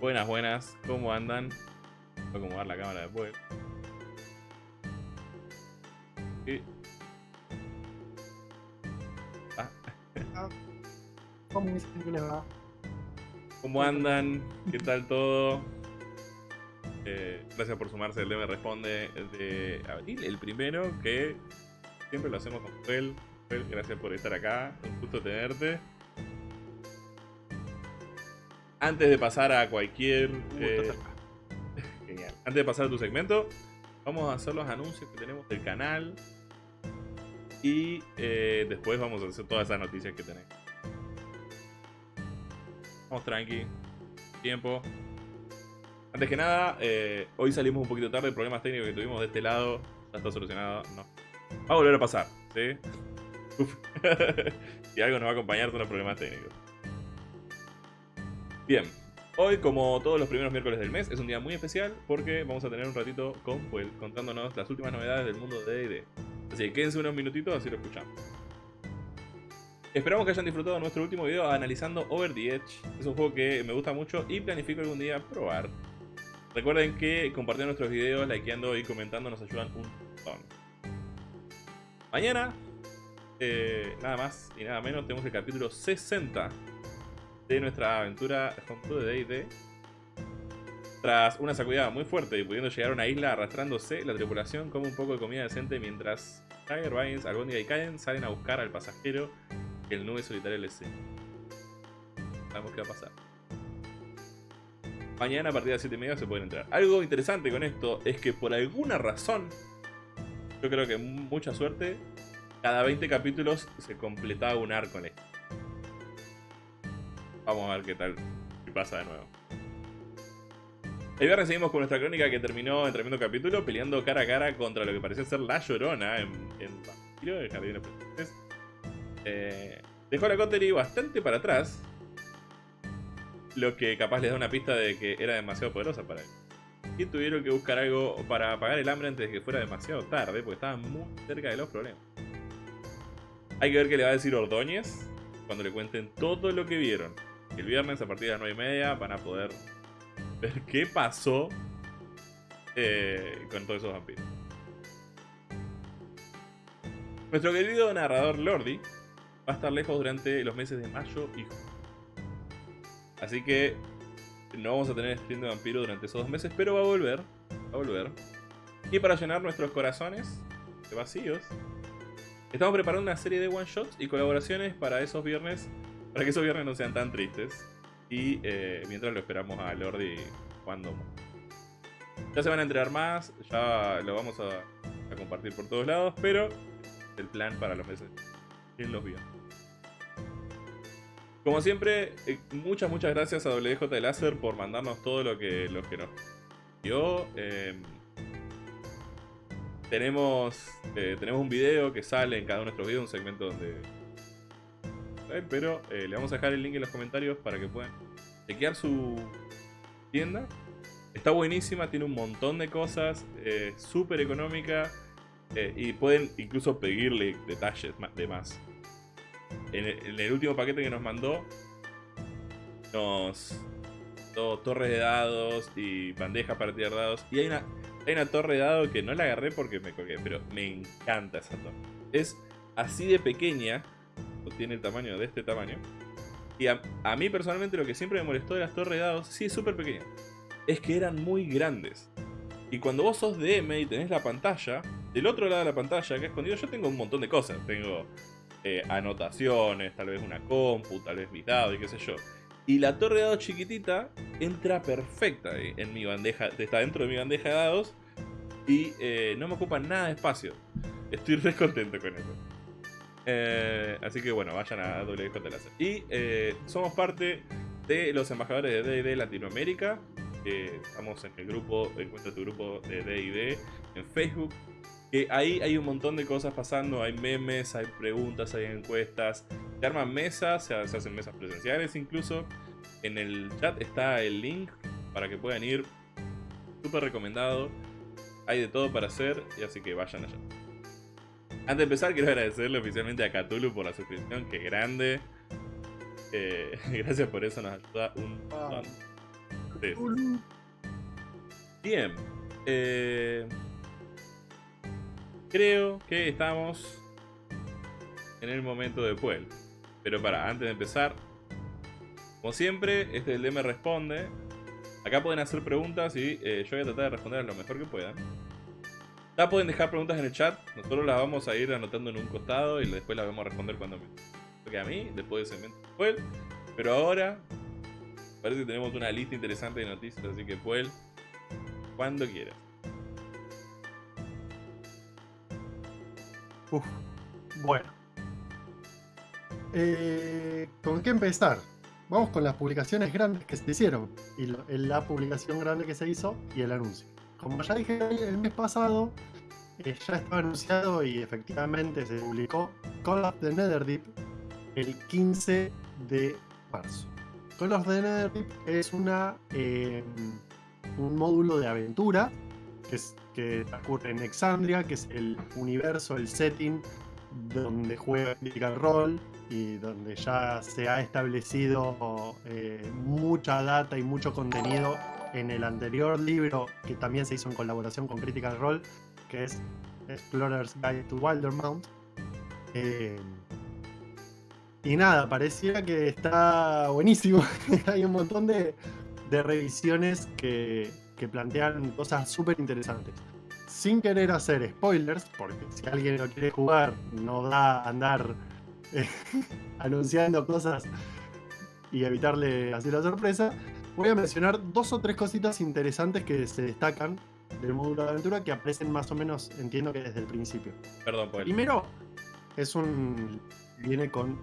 Buenas, buenas. ¿Cómo andan? Voy a acomodar la cámara después. Y... Ah, ¿Cómo andan? ¿Qué tal todo? Eh, gracias por sumarse. El DM responde de abril, el primero, que siempre lo hacemos con Fel. Fel, gracias por estar acá. Un gusto tenerte. Antes de pasar a cualquier... Eh. Genial. Antes de pasar a tu segmento, vamos a hacer los anuncios que tenemos del canal. Y eh, después vamos a hacer todas esas noticias que tenemos. Vamos tranqui. Tiempo. Antes que nada, eh, hoy salimos un poquito tarde. Problemas técnicos que tuvimos de este lado. Ya está solucionado. No. Va a volver a pasar. ¿Sí? Uf. y algo nos va a acompañar son los problemas técnicos. Bien. Hoy, como todos los primeros miércoles del mes, es un día muy especial porque vamos a tener un ratito con Fuel contándonos las últimas novedades del mundo de D&D. Así que quédense unos minutitos así lo escuchamos. Esperamos que hayan disfrutado nuestro último video analizando Over the Edge. Es un juego que me gusta mucho y planifico algún día probar. Recuerden que compartir nuestros videos, likeando y comentando nos ayudan un montón. Mañana, eh, nada más y nada menos, tenemos el capítulo 60 de nuestra aventura junto de D&D. Tras una sacudida muy fuerte y pudiendo llegar a una isla arrastrándose, la tripulación come un poco de comida decente mientras Tiger, Vines, Algondiga y Caen salen a buscar al pasajero que el nube solitaria les sigue. Sabemos qué va a pasar. Mañana a partir de las 7 y media se pueden entrar. Algo interesante con esto es que por alguna razón, yo creo que mucha suerte, cada 20 capítulos se completaba un arco en esto. Vamos a ver qué tal, qué pasa de nuevo. El viernes seguimos con nuestra crónica que terminó en tremendo capítulo peleando cara a cara contra lo que parecía ser la llorona en, en Vampiro, Jardín de Presentes. Eh, dejó la Coterie bastante para atrás, lo que capaz les da una pista de que era demasiado poderosa para él. Y tuvieron que buscar algo para apagar el hambre antes de que fuera demasiado tarde, porque estaban muy cerca de los problemas. Hay que ver qué le va a decir Ordóñez cuando le cuenten todo lo que vieron. El viernes a partir de las 9 y media van a poder ver qué pasó eh, con todos esos vampiros. Nuestro querido narrador Lordi va a estar lejos durante los meses de mayo y junio. Así que no vamos a tener stream de vampiro durante esos dos meses, pero va a volver. Va a volver. Y para llenar nuestros corazones de vacíos, estamos preparando una serie de one shots y colaboraciones para esos viernes, para que esos viernes no sean tan tristes. Y eh, mientras lo esperamos a Lordi cuando ya se van a enterar más, ya lo vamos a, compartir por todos lados, pero el plan para los meses en los viernes. Como siempre, eh, muchas, muchas gracias a WJ Láser por mandarnos todo lo que, lo que nos dio. Eh, tenemos, eh, tenemos un video que sale en cada uno de nuestros videos, un segmento donde... Pero eh, le vamos a dejar el link en los comentarios para que puedan chequear su tienda. Está buenísima, tiene un montón de cosas, eh, súper económica eh, y pueden incluso pedirle detalles de más. En el, último paquete que nos mandó, nos dio torres de dados y bandejas para tirar dados. Y hay una, hay una torre de dados que no la agarré porque me colgué, pero me encanta esa torre. Es así de pequeña, tiene el tamaño de este tamaño. Y a, mí personalmente lo que siempre me molestó de las torres de dados, sí es súper pequeña, es que eran muy grandes. Y cuando vos sos DM y tenés la pantalla, del otro lado de la pantalla, acá escondido, yo tengo un montón de cosas. Tengo eh, anotaciones, tal vez una compu, tal vez mis dados y qué sé yo. Y la torre de dados chiquitita entra perfecta en mi bandeja, está dentro de mi bandeja de dados y eh, no me ocupa nada de espacio. Estoy re contento con eso. Eh, así que bueno, vayan a Láser. Y eh, somos parte de los embajadores de D&D Latinoamérica. Eh, estamos en el grupo, encuentra tu grupo de D&D en Facebook. Que ahí hay un montón de cosas pasando, hay memes, hay preguntas, hay encuestas. Se arman mesas, se hacen mesas presenciales incluso. En el chat está el link para que puedan ir. Súper recomendado. Hay de todo para hacer, y así que vayan allá. Antes de empezar, quiero agradecerle oficialmente a Cthulhu por la suscripción, que grande. Eh, gracias por eso, nos ayuda un montón. Sí, sí. Bien. eh, creo que estamos en el momento de Puel. Pero para, antes de empezar, como siempre, este es el DM Responde. Acá pueden hacer preguntas y eh, yo voy a tratar de responder lo mejor que pueda. Ya pueden dejar preguntas en el chat, nosotros las vamos a ir anotando en un costado y después las vamos a responder cuando toque a mí, después de segmento de Puel. Pero ahora, parece que tenemos una lista interesante de noticias, así que Puel, cuando quieras. Uf, bueno. Eh, ¿Con qué empezar? Vamos con las publicaciones grandes que se hicieron. Y lo- la publicación grande que se hizo y el anuncio. Como ya dije el mes pasado, eh, ya estaba anunciado y efectivamente se publicó Call of the Netherdeep el 15 de marzo. Call of the Netherdeep es una, eh, un módulo de aventura que, es- que ocurre en Exandria, que es el universo, el setting donde juega Critical Role y donde ya se ha establecido eh, mucha data y mucho contenido en el anterior libro que también se hizo en colaboración con Critical Role, que es Explorer's Guide to Wildermount. Eh, y nada, pareciera que está buenísimo. Hay un montón de, de revisiones que, que plantean cosas súper interesantes. Sin querer hacer spoilers, porque si alguien lo quiere jugar, no da andar eh, anunciando cosas y evitarle hacer la sorpresa. Voy a mencionar dos o tres cositas interesantes que se destacan del módulo de aventura que aparecen más o menos, entiendo que desde el principio. Perdón, Puel. Primero, es un. Viene con.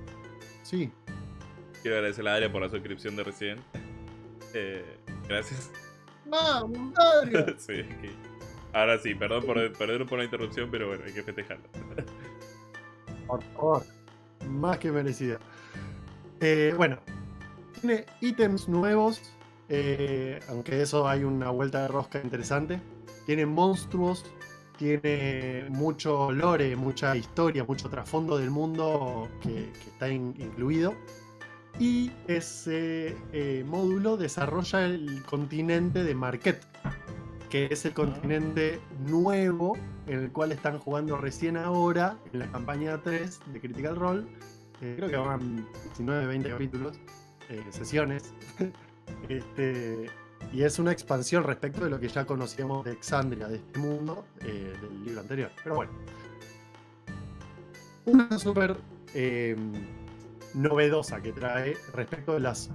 Sí, Quiero agradecer a Adria por la suscripción de recién. Eh, gracias. ¡Vamos, Adria! sí, que- Ahora sí, perdón por, perdón por la interrupción, pero bueno, hay que festejarlo. Por favor. Más que merecida. Eh, bueno, tiene ítems nuevos. eh, aunque eso hay una vuelta de rosca interesante. Tiene monstruos. Tiene mucho lore, mucha historia, mucho trasfondo del mundo que, está in- incluido. Y ese eh, módulo desarrolla el continente de Marquette, que es el continente nuevo en el cual están jugando recién ahora en la campaña 3 de Critical Role. Eh, creo que van 19, 20 capítulos, eh, sesiones. Este, y es una expansión respecto de lo que ya conocíamos de Exandria, de este mundo, eh, del libro anterior. Pero bueno. Una súper eh, novedosa que trae respecto de las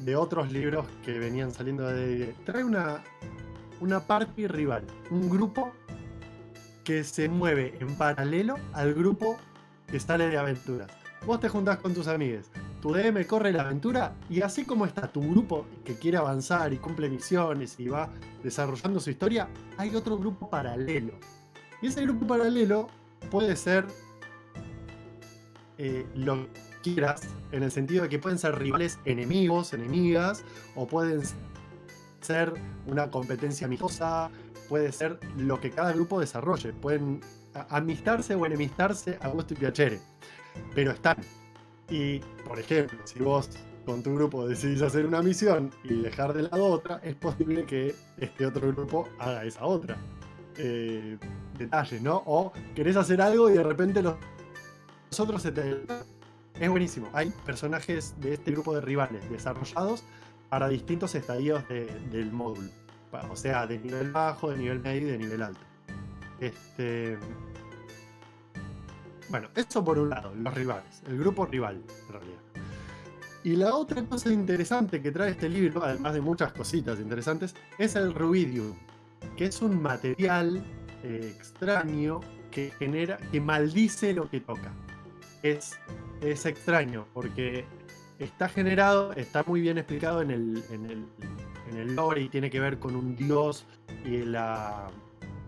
de otros libros que venían saliendo de. Trae una, una party rival, un grupo que se mueve en paralelo al grupo que sale de aventuras. Vos te juntás con tus amigos, tu DM corre la aventura y así como está tu grupo que quiere avanzar y cumple misiones y va desarrollando su historia, hay otro grupo paralelo. Y ese grupo paralelo puede ser eh, lo que quieras, en el sentido de que pueden ser rivales enemigos, enemigas, o pueden ser una competencia amistosa, puede ser lo que cada grupo desarrolle. Pueden amistarse o enemistarse a gusto y piacere. Pero están. Y, por ejemplo, si vos con tu grupo decidís hacer una misión y dejar de lado otra, es posible que este otro grupo haga esa otra. Eh, detalles, ¿no? O querés hacer algo y de repente los, los otros se. Es buenísimo. Hay personajes de este grupo de rivales desarrollados para distintos estadios de- del módulo. O sea, de nivel bajo, de nivel medio y de nivel alto. Este. Bueno, eso por un lado, los rivales, el grupo rival, en realidad. Y la otra cosa interesante que trae este libro, además de muchas cositas interesantes, es el ruidium, que es un material eh, extraño que genera, que maldice lo que toca. Es, es extraño porque está generado, está muy bien explicado en el, en el, en el lore y tiene que ver con un dios y, la,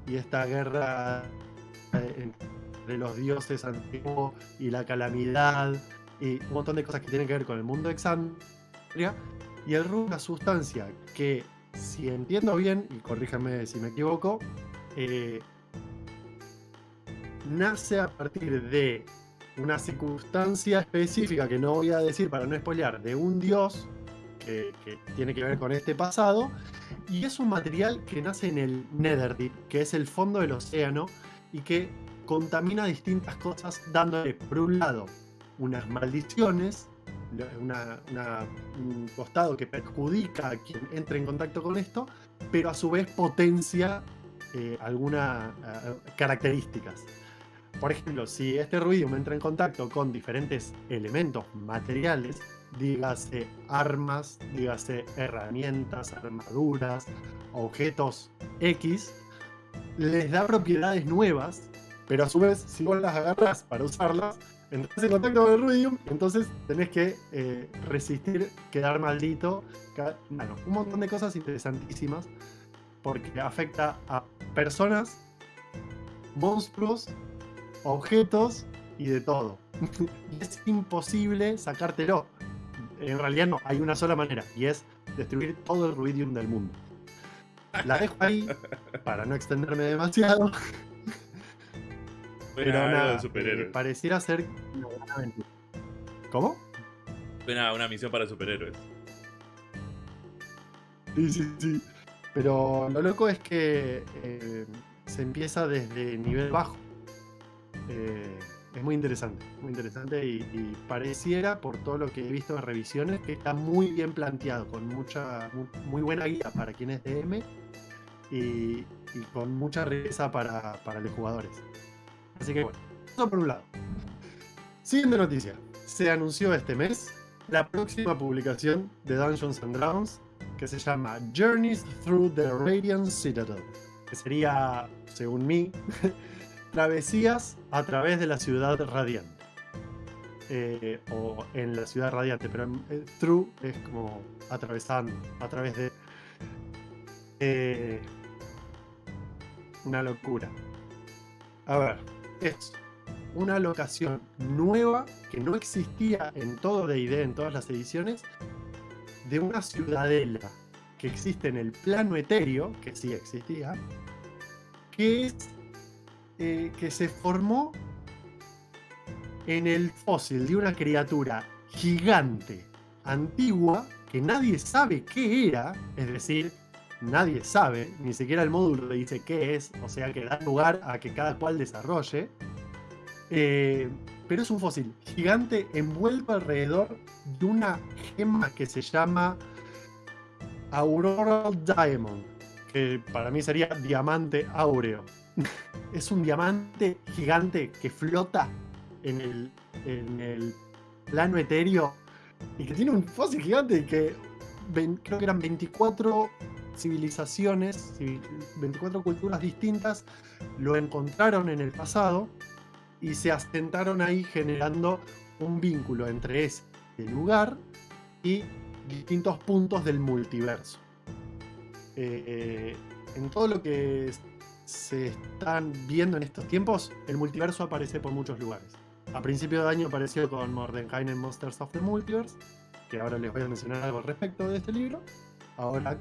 y esta guerra eh, entre los dioses antiguos y la calamidad y un montón de cosas que tienen que ver con el mundo de Exandria. Y el rum, una sustancia que, si entiendo bien, y corríjame si me equivoco, eh, nace a partir de una circunstancia específica que no voy a decir para no spoilear, de un dios, que, que tiene que ver con este pasado. Y es un material que nace en el Netherdeep, que es el fondo del océano, y que contamina distintas cosas, dándole, por un lado, unas maldiciones, un costado que perjudica a quien entre en contacto con esto, pero a su vez potencia eh, algunas características. Por ejemplo, si este ruidium entra en contacto con diferentes elementos materiales, dígase armas, dígase herramientas, armaduras, objetos X, les da propiedades nuevas, pero a su vez, si vos las agarras para usarlas, entras en contacto con el ruidium, entonces tenés que eh, resistir quedar maldito. Bueno, un montón de cosas interesantísimas, porque afecta a personas, monstruos, objetos y de todo. Es imposible sacártelo. En realidad no, hay una sola manera, y es destruir todo el ruidium del mundo. La dejo ahí para no extenderme demasiado. Pero nada, de superhéroes. eh, pareciera ser una gran aventura. ¿Cómo? Suena una misión para superhéroes. Sí, sí, sí. Pero lo loco es que eh, se empieza desde nivel bajo. Eh, es muy interesante, muy interesante y, y pareciera, por todo lo que he visto en revisiones, que está muy bien planteado, con mucha, mu- muy, buena guía para quien es DM y, y con mucha riqueza para, para los jugadores. Así que bueno, eso por un lado. Siguiente noticia. Se anunció este mes la próxima publicación de Dungeons and Dragons que se llama Journeys Through the Radiant Citadel, que sería, según mí, travesías a través de la ciudad radiante. Eh, o en la ciudad radiante, pero eh, through es como atravesando, a través de... Eh, una locura. A ver, es una locación nueva que no existía en todo D&D, en todas las ediciones, de una ciudadela que existe en el plano etéreo, que sí existía, que eh, que se formó en el fósil de una criatura gigante, antigua, que nadie sabe qué era, es decir, nadie sabe, ni siquiera el módulo le dice qué es, o sea que da lugar a que cada cual desarrolle. Eh, pero es un fósil gigante envuelto alrededor de una gema que se llama Auroral Diamond, que para mí sería diamante áureo. es un diamante gigante que flota en el, en el plano etéreo y que tiene un fósil gigante que creo que eran 24 civilizaciones, civil- 24 culturas distintas, lo encontraron en el pasado y se asentaron ahí generando un vínculo entre ese lugar y distintos puntos del multiverso. Eh, eh, en todo lo que se están viendo en estos tiempos, el multiverso aparece por muchos lugares. A principio de año apareció con Mordenkainen Monsters of the Multiverse, que ahora les voy a mencionar algo al respecto de este libro. Ahora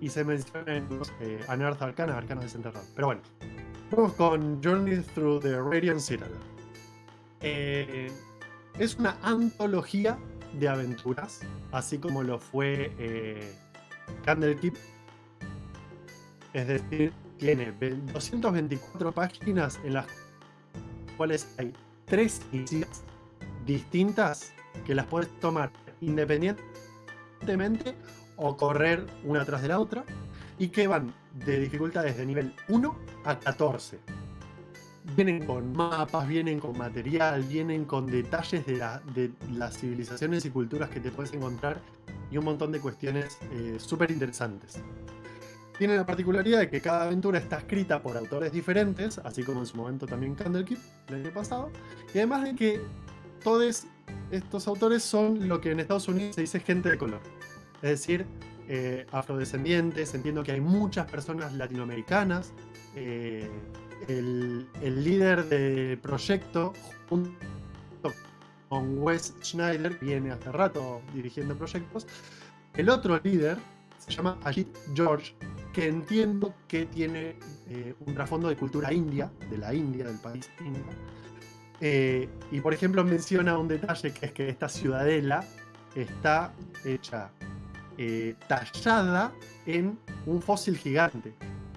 y se menciona en los eh, Unearthed Arcana, Arcanos Desenterrados. Pero bueno, vamos con Journey Through the Radiant Citadel. Eh, es una antología de aventuras, así como lo fue eh, Candlekeep. Es decir, tiene ve- 224 páginas en las cuales hay tres historias distintas que las puedes tomar independientemente o correr una tras de la otra y que van de dificultades de nivel 1 a 14 vienen con mapas, vienen con material, vienen con detalles de, la- de las civilizaciones y culturas que te puedes encontrar y un montón de cuestiones súper interesantes. Tiene la particularidad de que cada aventura está escrita por autores diferentes, así como en su momento también Candlekeep, el año pasado, y además de que todos estos autores son lo que en Estados Unidos se dice gente de color, es decir, eh, afrodescendientes, entiendo que hay muchas personas latinoamericanas, eh, el, líder del proyecto, junto con Wes Schneider, viene hace rato dirigiendo proyectos, el otro líder se llama Ajit George, que entiendo que tiene eh, un trasfondo de cultura india, de la India, del país India. Eh, y por ejemplo menciona un detalle que es que esta ciudadela está hecha eh, tallada en un fósil gigante,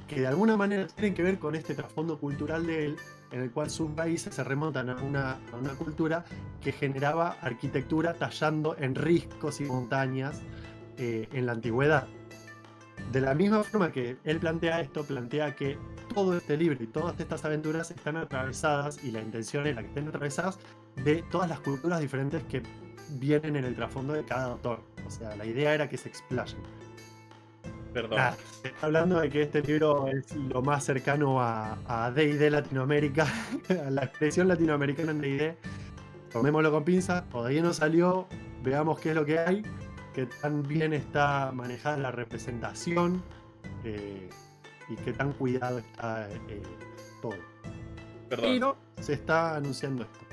que de alguna manera tienen que ver con este trasfondo cultural de él, en el cual sus raíces se remontan a una, a una cultura que generaba arquitectura tallando en riscos y montañas eh, en la antigüedad. De la misma forma que él plantea esto, plantea que todo este libro y todas estas aventuras están atravesadas, y la intención es la que estén atravesadas, de todas las culturas diferentes que vienen en el trasfondo de cada autor. O sea, la idea era que se explayen. Perdón. Ah, se está hablando de que este libro es lo más cercano a, D&D Latinoamérica, a la expresión latinoamericana en D&D. Tomémoslo con pinzas, todavía no salió, veamos qué es lo que hay, que tan bien está manejada la representación eh, y qué tan cuidado está eh, todo. Perdón. Pero se está anunciando esto.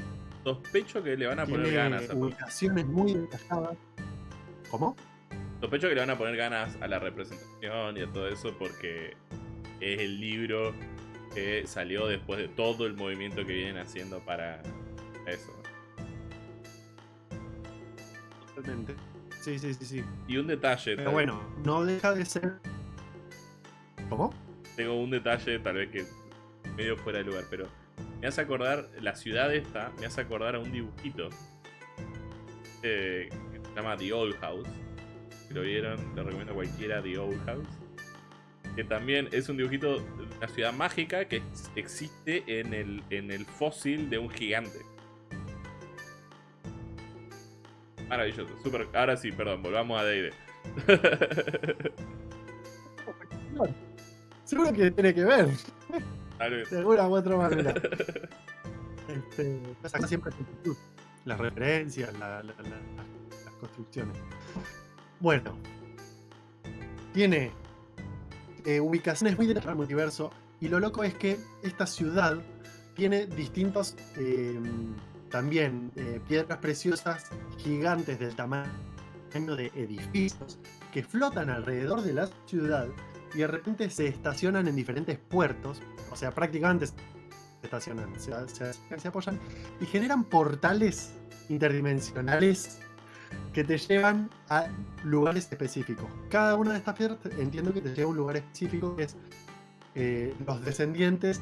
Sospecho que le van a poner ganas. a ubicaciones muy detalladas. ¿Cómo? Sospecho que le van a poner ganas a la representación y a todo eso porque es el libro que salió después de todo el movimiento que vienen haciendo para eso. Totalmente. Sí, sí, sí, sí. Y un detalle, Pero bueno, no deja de ser. ¿Cómo? tengo un detalle tal vez que medio fuera de lugar, pero me hace acordar, la ciudad esta, me hace acordar a un dibujito eh, que se llama The Old House. Si lo vieron, le recomiendo a cualquiera The Old House. Que también es un dibujito de una ciudad mágica que ex- existe en el, en el fósil de un gigante. Maravilloso, super. Ahora sí, perdón, volvamos a D&D. Seguro que tiene que ver, Tal vez. de alguna u otra manera. Este, que siempre las referencias, la- la- la- las, las construcciones. Bueno, tiene eh, ubicaciones muy dentro del multiverso y lo loco es que esta ciudad tiene distintos eh, también eh, piedras preciosas gigantes del tamaño de edificios que flotan alrededor de la ciudad y de repente se estacionan en diferentes puertos, o sea, prácticamente se estacionan, se, apoyan y generan portales interdimensionales que te llevan a lugares específicos. Cada una de estas piedras entiendo que te lleva a un lugar específico que es eh, los descendientes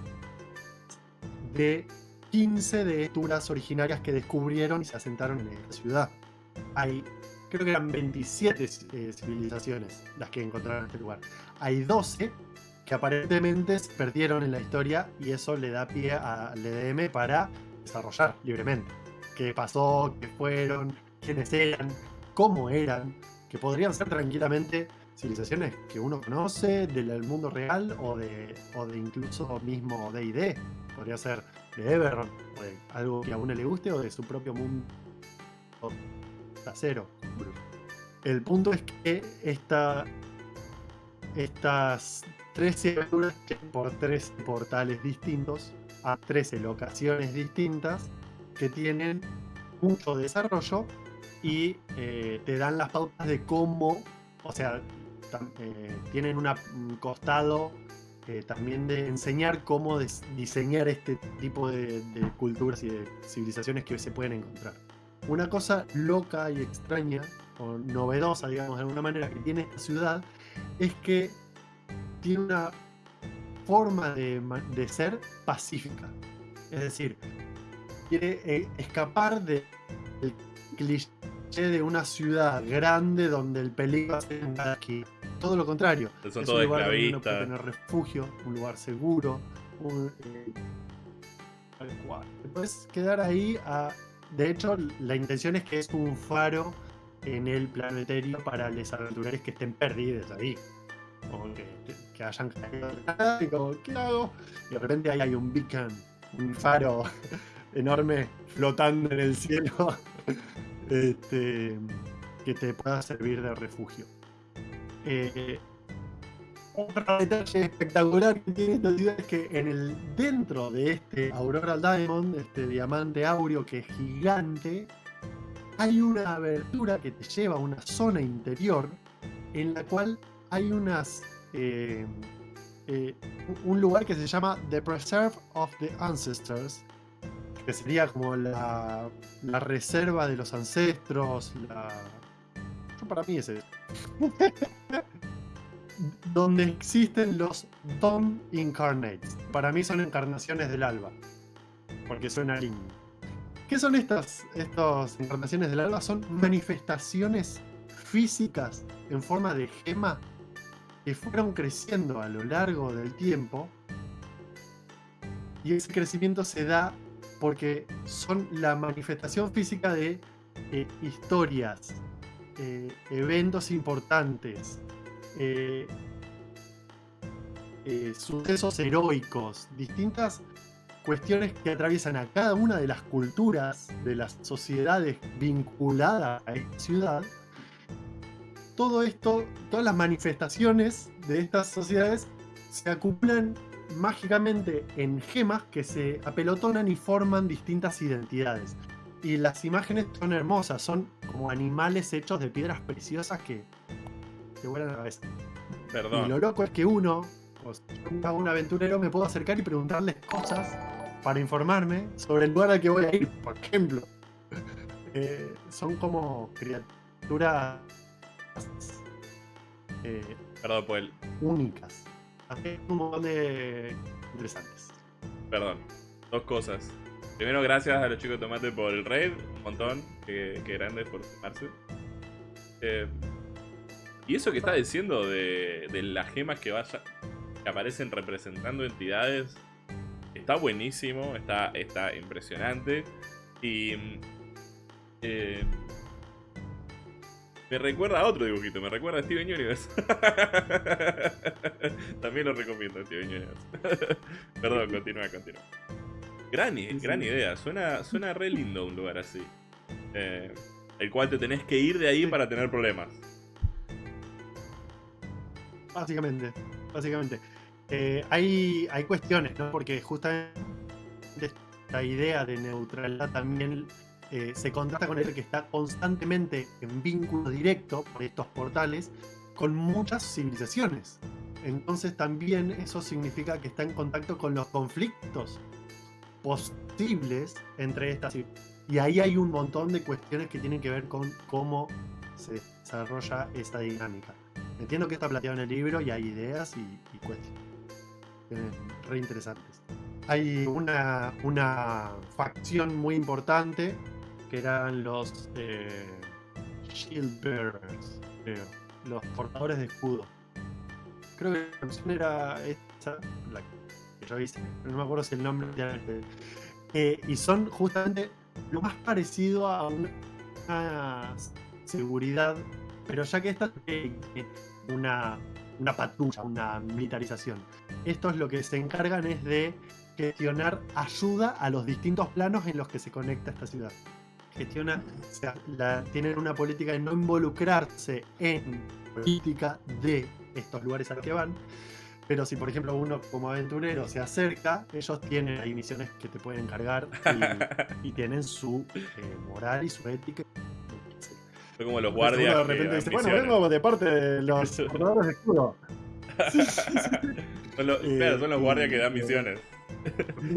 de 15 de originarias que descubrieron y se asentaron en esta ciudad. Hay, creo que eran 27 eh, civilizaciones las que encontraron en este lugar. Hay 12 que aparentemente se perdieron en la historia y eso le da pie al EDM para desarrollar libremente. ¿Qué pasó? ¿Qué fueron? ¿Quiénes eran? ¿Cómo eran? Que podrían ser tranquilamente civilizaciones que uno conoce del mundo real o de, o de incluso mismo D&D. Podría ser de Eberron, o de algo que a uno le guste o de su propio mundo trasero. El punto es que esta, estas 13 aventuras por tres portales distintos a 13 locaciones distintas que tienen mucho desarrollo y eh, te dan las pautas de cómo, o sea, eh, tienen un costado eh, también de enseñar cómo diseñar este tipo de, de culturas y de civilizaciones que se pueden encontrar. Una cosa loca y extraña, o novedosa, digamos, de alguna manera, que tiene esta ciudad, es que tiene una forma de, de ser pacífica. Es decir, quiere eh, escapar de- del cliché de una ciudad grande donde el peligro cada esquina. Todo lo contrario. Son es un lugar donde uno puede tener refugio, un lugar seguro, un, eh, puedes quedar ahí. a- de hecho, la intención es que es un faro en el plano para los aventureros que estén perdidos ahí. O que, hayan caído y como, ¿qué hago? Y de repente ahí hay un beacon, un faro enorme flotando en el cielo este, que te pueda servir de refugio. Eh, otro detalle espectacular que tiene esta ciudad es que en el, dentro de este Aurora Diamond, este diamante áureo que es gigante, hay una abertura que te lleva a una zona interior en la cual hay unas eh, eh, un lugar que se llama The Preserve of the Ancestors, que sería como la, reserva de los ancestros, la, para mí es. Donde existen los Dawn Incarnates. Para mí son encarnaciones del alba. Porque suena lindo. ¿Qué son estas, encarnaciones del alba? Son manifestaciones físicas en forma de gema que fueron creciendo a lo largo del tiempo. Y ese crecimiento se da porque son la manifestación física de eh, historias, eh, eventos importantes, eh, sucesos heroicos, distintas cuestiones que atraviesan a cada una de las culturas de las sociedades vinculadas a esta ciudad. Todo esto, todas las manifestaciones de estas sociedades se acumulan mágicamente en gemas que se apelotonan y forman distintas identidades. Y las imágenes son hermosas, son como animales hechos de piedras preciosas que te vuelan a la cabeza. Perdón. Y lo loco es que uno, o sea, un aventurero, me puedo acercar y preguntarles cosas para informarme sobre el lugar al que voy a ir, por ejemplo. Eh, son como criaturas eh, Perdón, pues. únicas. Hay un montón de interesantes. Perdón. Dos cosas. Primero, gracias a los chicos de Tomate por el raid. Un montón. Qué, qué grandes por sumarse. Eh, y eso que está diciendo de, de las gemas que, vaya, que aparecen representando entidades está buenísimo, está, está impresionante. Y. eh, me recuerda a otro dibujito, me recuerda a Steven Universe. También lo recomiendo, Steven Universe. Perdón, continúa, continúa. Gran, gran idea, suena, suena re lindo un lugar así. Eh, el cual te tenés que ir de ahí para tener problemas. Básicamente, básicamente. Eh, hay, cuestiones, ¿no? Porque justamente esta idea de neutralidad también eh, se contrasta con el que está constantemente en vínculo directo por estos portales con muchas civilizaciones. Entonces también eso significa que está en contacto con los conflictos posibles entre estas. Y ahí hay un montón de cuestiones que tienen que ver con cómo se desarrolla esta dinámica. Entiendo que está planteado en el libro y hay ideas y cuestiones re interesantes. Hay una, una facción muy importante que eran los eh, Shield creo, los portadores de escudo. Creo que la opción era esta, no me acuerdo si el nombre. Eh, y son justamente lo más parecido a una, seguridad, pero ya que esta tiene una, una patrulla, una militarización. Estos lo que se encargan es de gestionar ayuda a los distintos planos en los que se conecta esta ciudad. Gestiona, o sea, la- tienen una política de no involucrarse en política de estos lugares al que van. Pero si, por ejemplo, uno como aventurero se acerca, ellos tienen ahí misiones que te pueden encargar y, y tienen su eh, moral y su ética. Fue como los guardias. de repente dice, bueno, vengo de parte de los portadores de escudo. Son los, Eh, claro, son los guardias que dan y- misiones.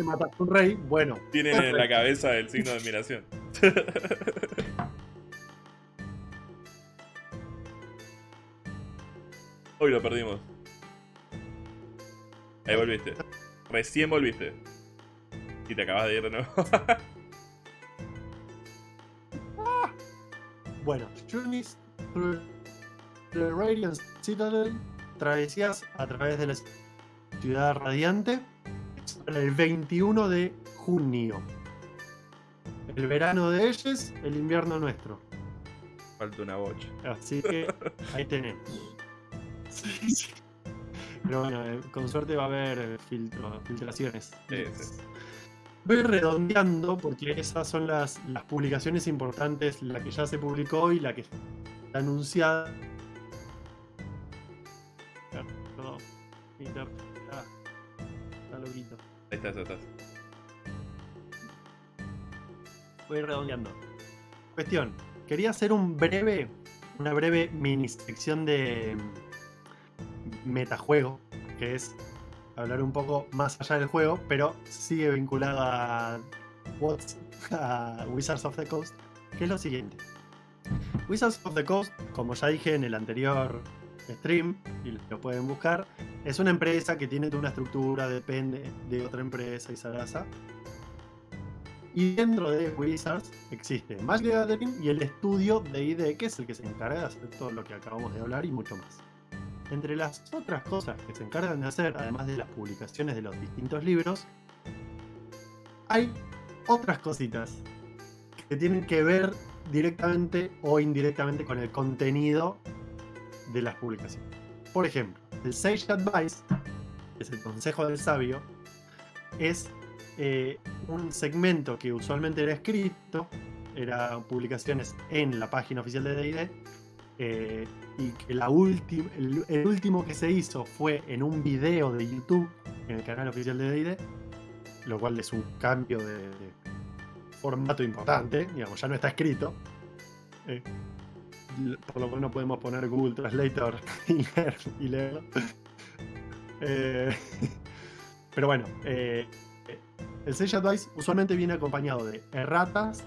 Matar a un rey, bueno, Tienen en la cabeza el signo de admiración. Hoy lo perdimos. Ahí volviste. Recién volviste. Y te acabas de ir de nuevo. Bueno, Journeys through the Radiant Citadel, travesías a través de la ciudad radiante, el 21 de junio. El verano de ellos, el invierno nuestro. Falta una bocha. Así que ahí tenemos. Sí, sí. Pero bueno, eh, con suerte va a haber eh, filtro- filtraciones. Sí, sí. Voy redondeando porque esas son las, las publicaciones importantes, la que ya se publicó y la que está anunciada. Perdón, está, está loquito. Ahí estás, ahí estás. Voy redondeando. Cuestión, quería hacer un breve, una breve mini sección de mm, metajuego, que es hablar un poco más allá del juego, pero sigue vinculado a, What's- a Wizards of the Coast, que es lo siguiente. Wizards of the Coast, como ya dije en el anterior stream, y lo pueden buscar, es una empresa que tiene una estructura, depende de otra empresa y Sarasa. Y dentro de Wizards existe Magic the Gathering y el estudio de ID, que es el que se encarga de hacer todo lo que acabamos de hablar y mucho más. Entre las otras cosas que se encargan de hacer, además de las publicaciones de los distintos libros, hay otras cositas que tienen que ver directamente o indirectamente con el contenido de las publicaciones. Por ejemplo, el Sage Advice, que es el consejo del sabio, es eh, un segmento que usualmente era escrito, eran publicaciones en la página oficial de D&D, eh, y que la el, último que se hizo fue en un video de YouTube en el canal oficial de D&D, lo cual es un cambio de, formato importante, digamos, ya no está escrito. Eh, por lo menos podemos poner Google Translator y, leerlo. Eh, pero bueno, el Sage Advice usualmente viene acompañado de erratas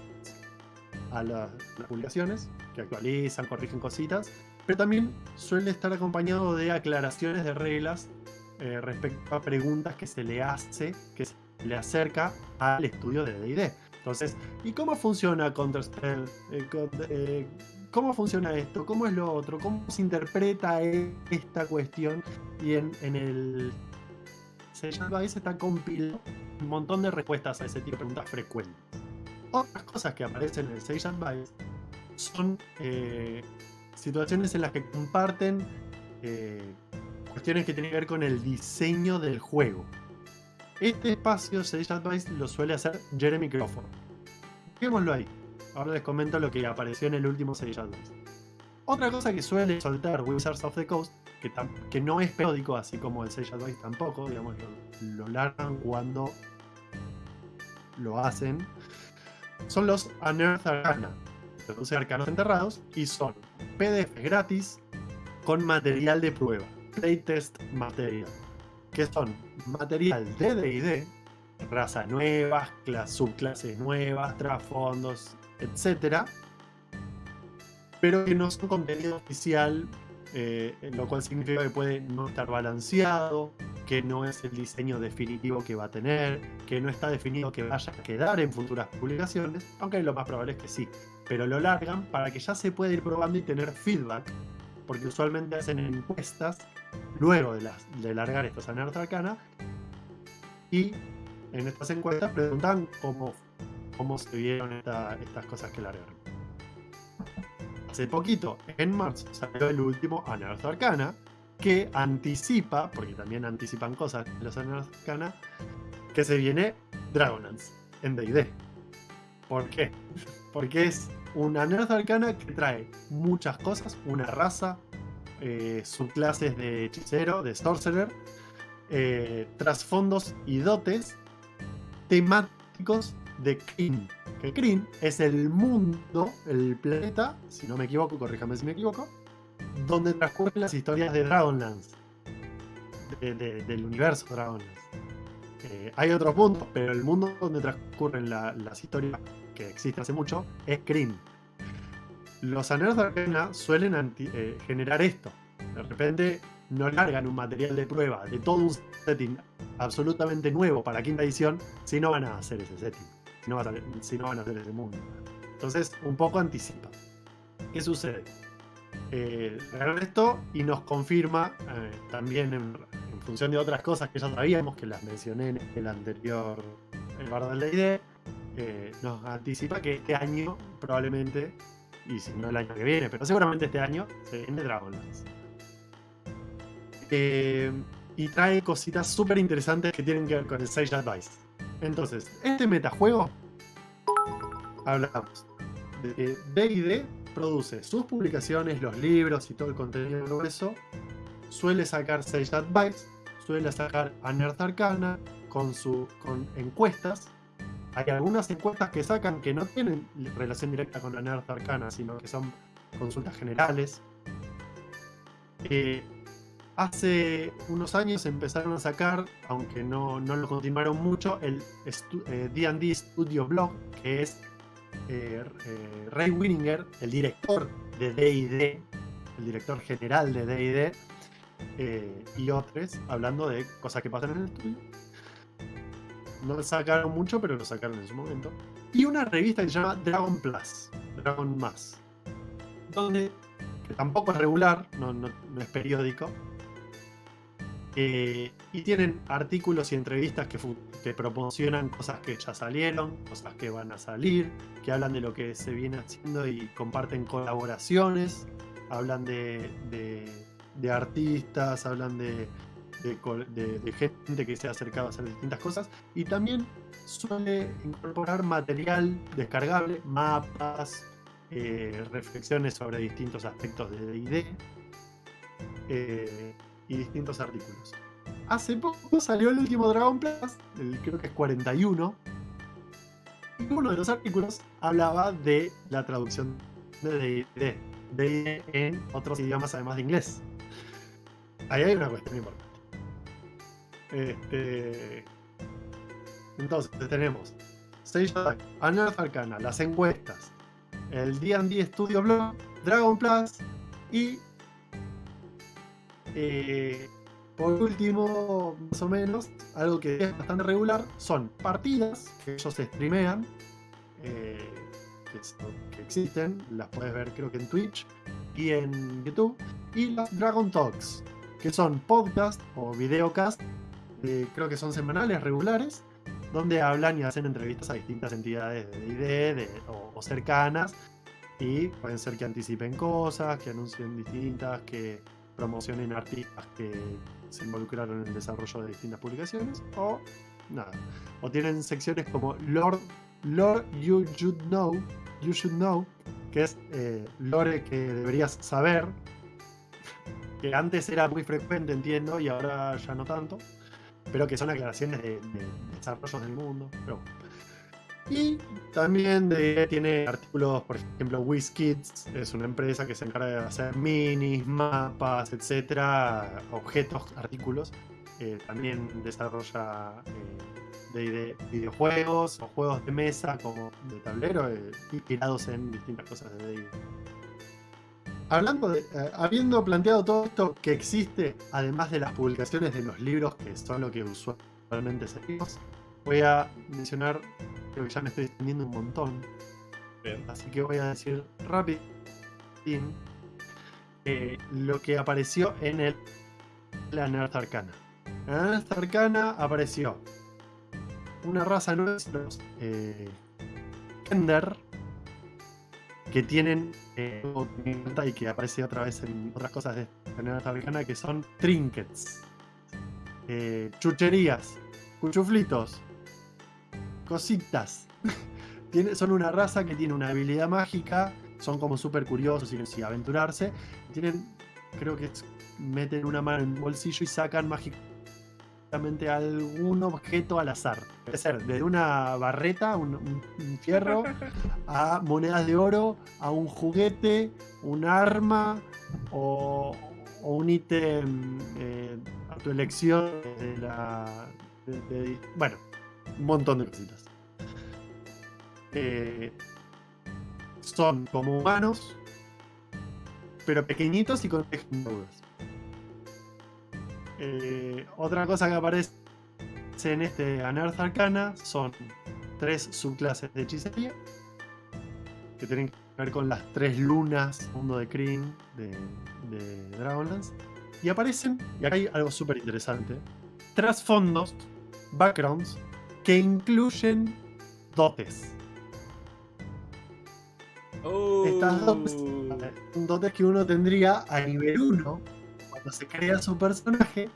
a las publicaciones, que actualizan, corrigen cositas, pero también suele estar acompañado de aclaraciones de reglas respecto a preguntas que se le hace, que se le acerca al estudio de D&D. Entonces, ¿y cómo funciona Counterspell? Eh, eh, ¿Cómo funciona esto? ¿Cómo es lo otro? ¿Cómo se interpreta esta cuestión? Y en, el Sage Advice está compilado un montón de respuestas a ese tipo de preguntas frecuentes. Otras cosas que aparecen en el Sage Advice son eh, situaciones en las que comparten cuestiones que tienen que ver con el diseño del juego. Este espacio Sage Advice lo suele hacer Jeremy Crawford. Dejémoslo ahí. Ahora les comento lo que apareció en el último Sage Advice. Otra cosa que suele soltar Wizards of the Coast, que, que no es periódico, así como el Sage Advice tampoco, digamos, lo, largan cuando lo hacen, son los Unearth Arcana. Traduce arcanos enterrados y son PDF gratis con material de prueba, playtest material que son material de D&D, razas nuevas, subclases nuevas, trasfondos, etc. Pero que no son contenido oficial, eh, lo cual significa que puede no estar balanceado, que no es el diseño definitivo que va a tener, que no está definido que vaya a quedar en futuras publicaciones, aunque lo más probable es que sí. Pero lo largan para que ya se pueda ir probando y tener feedback, porque usualmente hacen encuestas luego de, de largar estos Anarth Arcana. Y en estas encuestas preguntan cómo, cómo se vieron estas cosas que largaron. Hace poquito, en marzo, salió el último Anarth Arcana, que anticipa, porque también anticipan cosas los Anarth Arcana, que se viene Dragonlance en D&D. ¿Por qué? Porque es un Anarth Arcana que trae muchas cosas, una raza, eh, subclases de hechicero, de sorcerer, eh, trasfondos y dotes temáticos de Kryn. Que Kryn es el mundo, el planeta, si no me equivoco, corríjame si me equivoco, donde transcurren las historias de Dragonlance, del universo Dragonlance. Eh, hay otros mundos, pero el mundo donde transcurren las historias que existe hace mucho es Kryn los Anhelos de Arcana suelen eh, generar esto. De repente no largan un material de prueba de todo un setting absolutamente nuevo para quinta edición si no van a hacer ese setting, si no, van a, hacer ese mundo. Entonces, un poco anticipa. ¿Qué sucede? Eh, y nos confirma eh, también en, función de otras cosas que ya sabíamos, que las mencioné en el anterior el bar D&D, eh, nos anticipa que este año probablemente y si no el año que viene, pero seguramente este año se viene Dragonlance. Eh, y trae cositas súper interesantes que tienen que ver con el Sage Advice. Entonces, este metajuego, hablamos de D&D produce sus publicaciones, los libros y todo el contenido de eso, suele sacar Sage Advice, suele sacar Anert Arcana con, su, encuestas hay algunas encuestas que sacan que no tienen relación directa con la Nerd Arcana, sino que son consultas generales. Eh, hace unos años empezaron a sacar, aunque no, lo continuaron mucho, el D&D eh, Studio Blog, que es eh, eh, Ray Winninger, el director de D&D, el director general de D&D, eh, y otros, hablando de cosas que pasan en el estudio. No sacaron mucho, pero lo sacaron en su momento. Y una revista que se llama Dragon Plus, Dragon Más, donde, que tampoco es regular, no es periódico, eh, y tienen artículos y entrevistas que, que promocionan cosas que ya salieron, cosas que van a salir, que hablan de lo que se viene haciendo y comparten colaboraciones, hablan de, de- artistas, hablan de, de gente que se ha acercado a hacer distintas cosas. Y también suele incorporar material descargable, mapas, eh, reflexiones sobre distintos aspectos de D&D eh, y distintos artículos. Hace poco salió el último Dragon Plus, creo que es 41, y uno de los artículos hablaba de la traducción de D&D D&D en otros idiomas además de inglés. Ahí hay una cuestión importante. Este, entonces tenemos of Life, Unearth Arcana, las encuestas, el D&D Studio Blog, Dragon Plus y eh, por último, más o menos, algo que es bastante regular son partidas que ellos streamean, eh, que, existen, las puedes ver creo que en Twitch y en YouTube, y las Dragon Talks, que son podcast o videocast, eh, creo que son semanales, regulares, donde hablan y hacen entrevistas a distintas entidades de ID o, o cercanas, y pueden ser que anticipen cosas, que anuncien distintas, que promocionen artistas que se involucraron en el desarrollo de distintas publicaciones, o nada. O tienen secciones como Lord, Lord You Should Know, You Should Know, que es eh, lore que deberías saber, que antes era muy frecuente, entiendo, y ahora ya no tanto, pero que son aclaraciones de, de desarrollos del mundo. Pero bueno. Y también de- tiene artículos, por ejemplo, WizKids es una empresa que se encarga de hacer minis, mapas, etcétera, objetos, artículos. Eh, también desarrolla eh, de, de videojuegos o juegos de mesa como de tablero, eh, inspirados en distintas cosas de D&D. Hablando eh, habiendo planteado todo esto que existe, además de las publicaciones de los libros, que son lo que usualmente seguimos, voy a mencionar, creo que ya me estoy extendiendo un montón, Bien. así que voy a decir rápido eh, lo que apareció en el la Nerd Arcana. En la Nerd Arcana apareció una raza nueva, los eh, Kender, que tienen eh, y que aparece otra vez en otras cosas de la Nerd Arcana, que son trinkets, eh, chucherías, cuchuflitos, cositas. Tiene- son una raza que tiene una habilidad mágica, son como súper curiosos y aventurarse. Tienen, creo que meten una mano en un bolsillo y sacan mágicamente algún objeto al azar. Puede ser desde una barreta, un, un- un fierro, a monedas de oro, a un juguete, un arma o, o un ítem eh, a tu elección de la. de- de- bueno, montón de cositas. Eh, son como humanos, pero pequeñitos y con texturas. Eh, otra cosa que aparece en este Unearth Arcana son tres subclases de hechicería que tienen que ver con las tres lunas, mundo de Kryn, de, de Dragonlance. Y aparecen, y acá hay algo súper interesante, trasfondos, backgrounds, que incluyen dotes. Estas dotes son dotes que uno tendría a nivel 1 cuando se crea su personaje,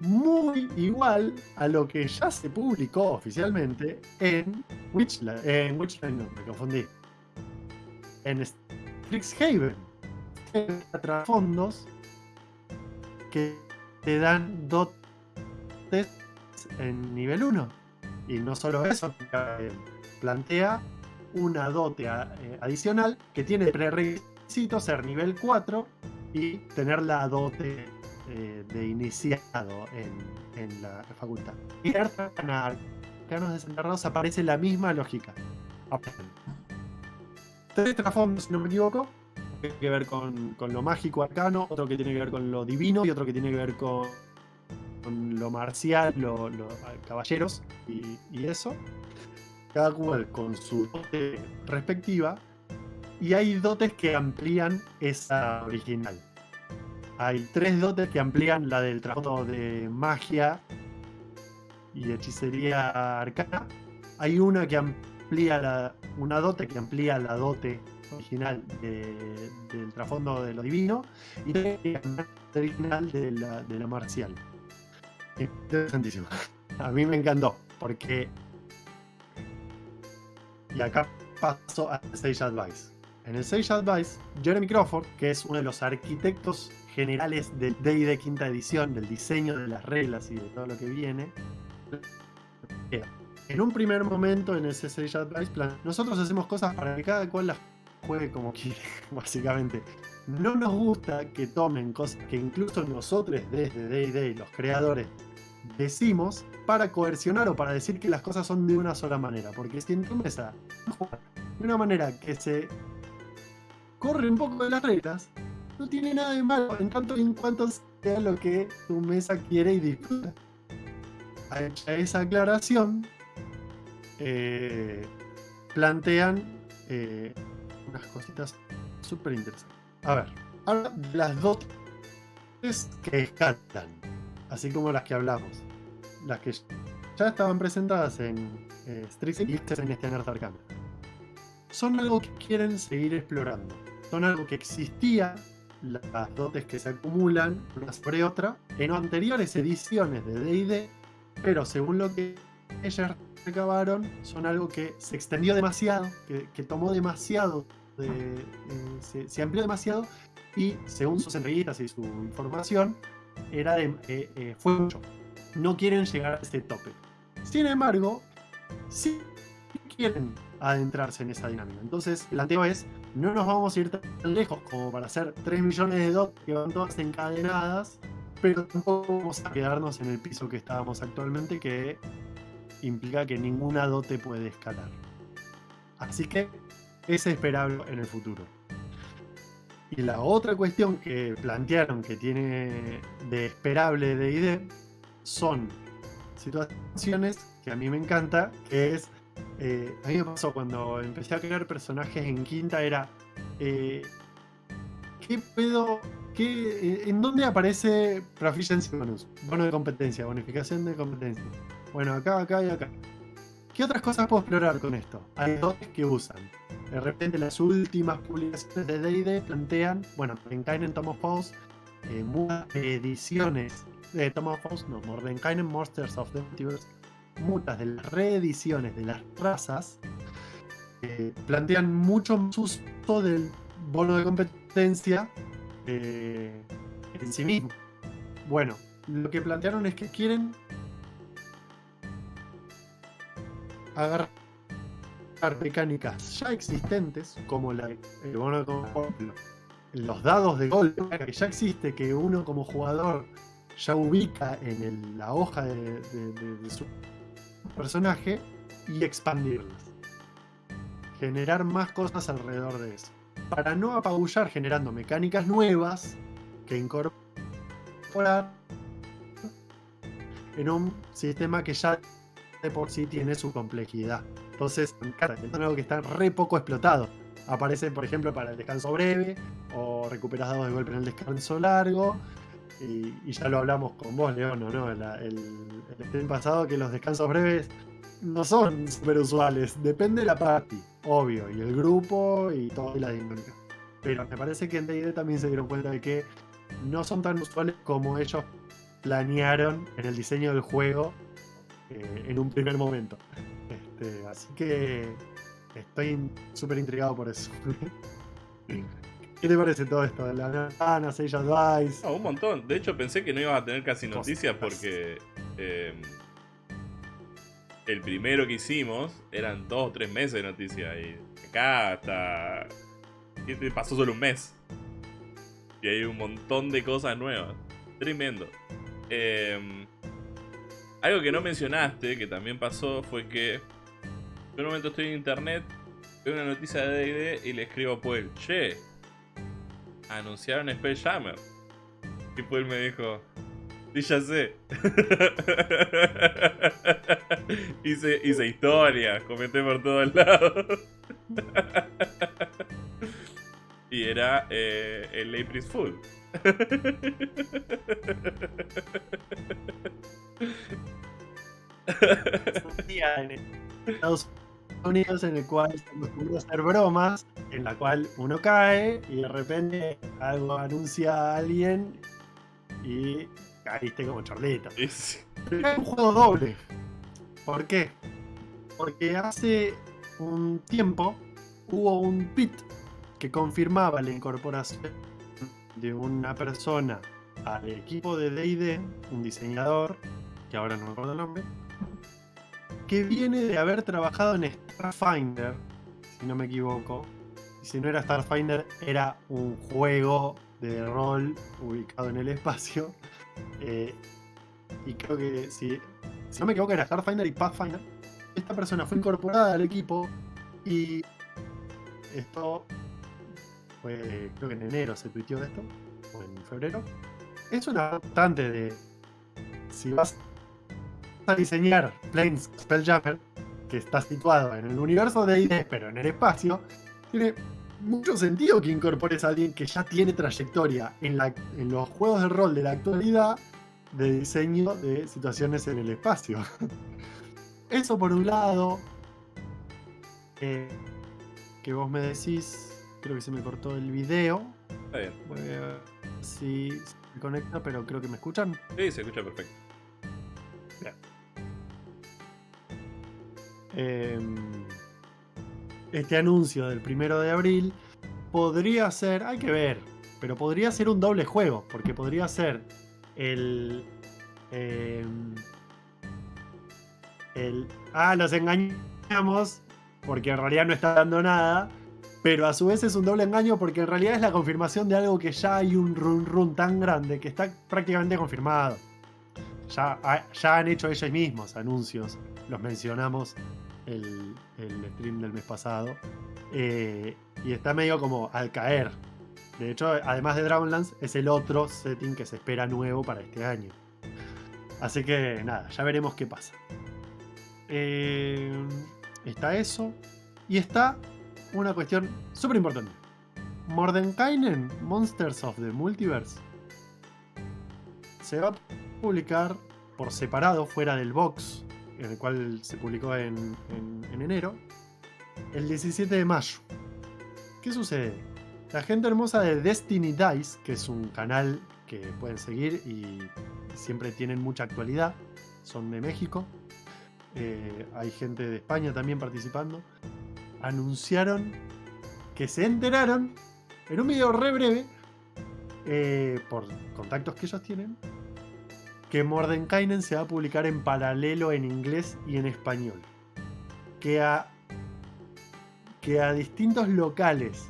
muy igual a lo que ya se publicó oficialmente en Witchland. En Witchland, no, me confundí. En Strixhaven. Trasfondos que te dan dotes en nivel 1. Y no solo eso, eh, plantea una dote eh, adicional que tiene prerequisito ser nivel 4 y tener la dote eh, de iniciado en, en la facultad. Y Arcanos Desenterrados aparece la misma lógica. tres trasfondos, si no me equivoco. Tiene que ver con, con lo mágico arcano, otro que tiene que ver con lo divino y otro que tiene que ver con, con lo marcial, los caballeros y, eso. Cada cual con su dote respectiva. Y hay dotes que amplían esa original. Hay tres dotes que amplían la del trasfondo de magia y hechicería arcana. Hay una que amplía la, una dote que amplía la dote original de- del trasfondo de lo divino y la original de la marcial. Interesantísimo. A mí me encantó porque y acá paso a Sage Advice. En el Sage Advice, Jeremy Crawford, que es uno de los arquitectos generales del D&D quinta edición, del diseño de las reglas y de todo lo que viene, en un primer momento en ese Sage Advice plan, nosotros hacemos cosas para que cada cual las juegue como quiere, básicamente. No nos gusta que tomen cosas que incluso nosotros desde D&D, los creadores, decimos para coercionar o para decir que las cosas son de una sola manera. Porque si en tu mesa juegas de una manera que se corre un poco de las reglas, no tiene nada de malo en tanto y en cuanto sea lo que tu mesa quiere y disfruta. Hecha esa aclaración, eh, plantean eh, unas cositas súper interesantes. A ver, ahora las dotes que escalan, así como las que hablamos, las que ya estaban presentadas en eh, Strixhaven y en este Nerd Arcana, son algo que quieren seguir explorando. Son algo que existía, las dotes que se acumulan una sobre otra, en anteriores ediciones de D&D, pero según lo que ellas recabaron, son algo que se extendió demasiado, que, que tomó demasiado, eh, se, amplió demasiado y según sus entrevistas y su información, era de, eh, eh, fue mucho. No quieren llegar a ese tope. Sin embargo, sí quieren adentrarse en esa dinámica. Entonces, el planteo es, no nos vamos a ir tan lejos como para hacer 3 millones de dots que van todas encadenadas, pero tampoco vamos a quedarnos en el piso que estábamos actualmente, que implica que ninguna dote puede escalar. Así que es esperable en el futuro. Y la otra cuestión que plantearon que tiene de esperable de ID son situaciones que a mí me encanta, que es, eh, a mí me pasó cuando empecé a crear personajes en quinta, era, eh, ¿qué puedo, qué, eh, en dónde aparece Proficiency Bonus? Bono de competencia, bonificación de competencia. Bueno, acá, acá y acá. ¿Qué otras cosas puedo explorar con esto? Hay dos que usan. De repente las últimas publicaciones de D&D plantean, bueno, Mordenkainen Tom of Faust, eh, muchas ediciones de Tom of Faust, no, Mordenkainen Monsters of the Multiverse, muchas de las reediciones de las razas eh, plantean mucho más uso del bono de competencia eh, en sí mismo. Bueno, lo que plantearon es que quieren agarrar mecánicas ya existentes, como la, competencia, los dados de golpe, que ya existe, que uno como jugador ya ubica en el- la hoja de- de su personaje y expandirlas. Generar más cosas alrededor de eso. Para no apabullar generando mecánicas nuevas que incorporar en un sistema que ya por sí tiene su complejidad. Entonces, es algo que está re poco explotado. Aparece, por ejemplo, para el descanso breve, o recuperas dados de golpe en el descanso largo. Y, ya lo hablamos con vos, León, ¿no? El, el pasado, que los descansos breves no son súper usuales. Depende de la party, obvio, y el grupo y toda la dinámica. Pero me parece que en D&D también se dieron cuenta de que no son tan usuales como ellos planearon en el diseño del juego eh, en un primer momento. Este, así que estoy súper intrigado por eso. ¿Qué te parece todo esto? La Nana, Sage Advice. No, un montón. De hecho, pensé que no ibas a tener casi noticias porque eh, el primero que hicimos eran dos o tres meses de noticias. Y acá hasta. pasó solo un mes. Y hay un montón de cosas nuevas. Tremendo. Eh, algo que no mencionaste, que también pasó, fue que en un momento estoy en internet veo una noticia de D&D y le escribo a Puel, che, anunciaron Spelljammer. Y Puel me dijo, sí, ya sé. hice, hice historia, comenté por todos lados. y era eh, el April Fool. Un día en Estados Unidos en el cual se acostumbra a hacer bromas, en la cual uno cae y de repente algo anuncia a alguien y caíste como chorlita. Es un juego doble. ¿Por qué? Porque hace un tiempo hubo un pit que confirmaba la incorporación de una persona al equipo de DD, un diseñador, que ahora no me acuerdo el nombre, que viene de haber trabajado en Starfinder, si no me equivoco. Y si no era Starfinder, era un juego de rol ubicado en el espacio. Eh, y creo que si, si no me equivoco era Starfinder y Pathfinder. Esta persona fue incorporada al equipo y esto fue, creo que en enero se tuiteó de esto, o en febrero. Es una constante de si vas a diseñar Planes Spelljammer, que está situado en el universo de ID, pero en el espacio, tiene mucho sentido que incorpores a alguien que ya tiene trayectoria en, la- en los juegos de rol de la actualidad de diseño de situaciones en el espacio. Eso por un lado. eh, que vos me decís, creo que se me cortó el video. Está bien. Voy a ver si se me conecta, pero creo que me escuchan. Sí, se escucha perfecto. Em, este anuncio del primero de abril podría ser, hay que ver, pero podría ser un doble juego, porque podría ser el. em, el. Ah, los engañamos, porque en realidad no está dando nada. Pero a su vez es un doble engaño porque en realidad es la confirmación de algo que ya hay un run run tan grande que está prácticamente confirmado. Ya, ya han hecho ellos mismos anuncios, los mencionamos el, el stream del mes pasado. eh, y está medio como al caer. De hecho, además de Dragonlance, es el otro setting que se espera nuevo para este año. Así que nada, ya veremos qué pasa. Eh, está eso. Y está una cuestión súper importante. Mordenkainen, Monsters of the Multiverse, se va a publicar por separado, fuera del box, en el cual se publicó en, en- en enero, el 17 de mayo. ¿Qué sucede? La gente hermosa de Destiny Dice, que es un canal que pueden seguir y siempre tienen mucha actualidad, son de México, eh, hay gente de España también participando, anunciaron que se enteraron en un video re breve, eh, por contactos que ellos tienen, que Mordenkainen se va a publicar en paralelo en inglés y en español. Que a, que a distintos locales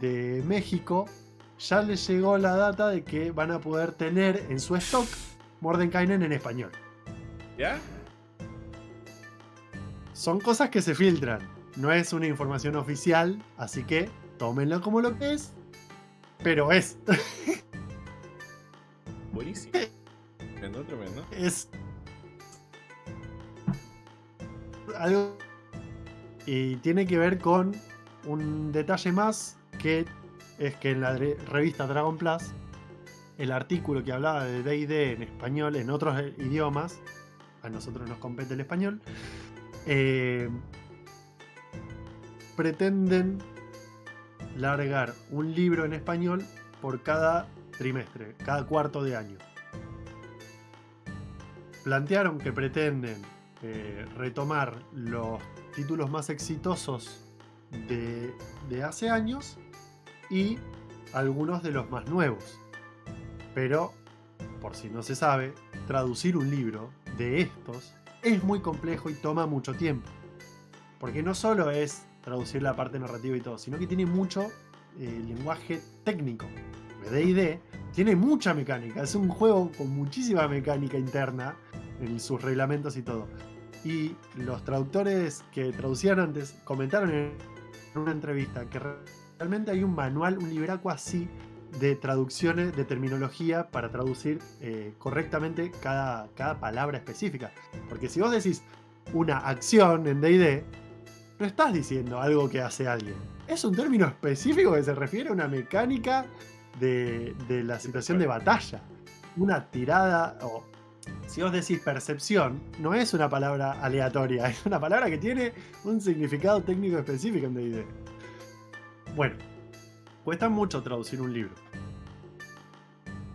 de México ya les llegó la data de que van a poder tener en su stock Mordenkainen en español. ¿Ya? Son cosas que se filtran, no es una información oficial, así que tómenlo como lo que es, pero es. Buenísimo. Tremendo, tremendo. es algo y tiene que ver con un detalle más que es que en la re- revista Dragon Plus el artículo que hablaba de D&D en español en otros idiomas a nosotros nos compete el español eh, pretenden largar un libro en español por cada trimestre, cada cuarto de año plantearon que pretenden eh, retomar los títulos más exitosos de, de hace años y algunos de los más nuevos. Pero, por si no se sabe, traducir un libro de estos es muy complejo y toma mucho tiempo. Porque no solo es traducir la parte narrativa y todo, sino que tiene mucho eh, lenguaje técnico. D&D tiene mucha mecánica, es un juego con muchísima mecánica interna en sus reglamentos y todo. Y los traductores que traducían antes comentaron en una entrevista que realmente hay un manual, un libraco así de traducciones, de terminología para traducir eh, correctamente cada, cada palabra específica. Porque si vos decís una acción en D&D, no estás diciendo algo que hace alguien. Es un término específico que se refiere a una mecánica de, de la situación de batalla. Una tirada o si vos decís percepción, no es una palabra aleatoria, es una palabra que tiene un significado técnico específico en D&D. Bueno, cuesta mucho traducir un libro.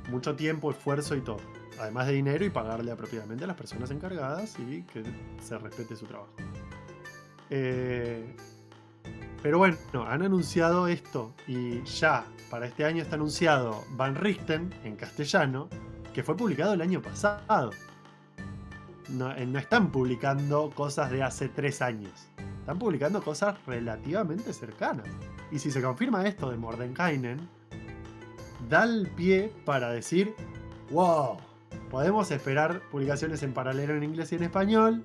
Mucho tiempo, esfuerzo y todo. Además de dinero y pagarle apropiadamente a las personas encargadas y que se respete su trabajo. Eh, pero bueno, han anunciado esto y ya para este año está anunciado Van Richten en castellano que fue publicado el año pasado. Eh, no, están publicando cosas de hace tres años. Están publicando cosas relativamente cercanas. Y si se confirma esto de Mordenkainen, da el pie para decir, wow, podemos esperar publicaciones en paralelo en inglés y en español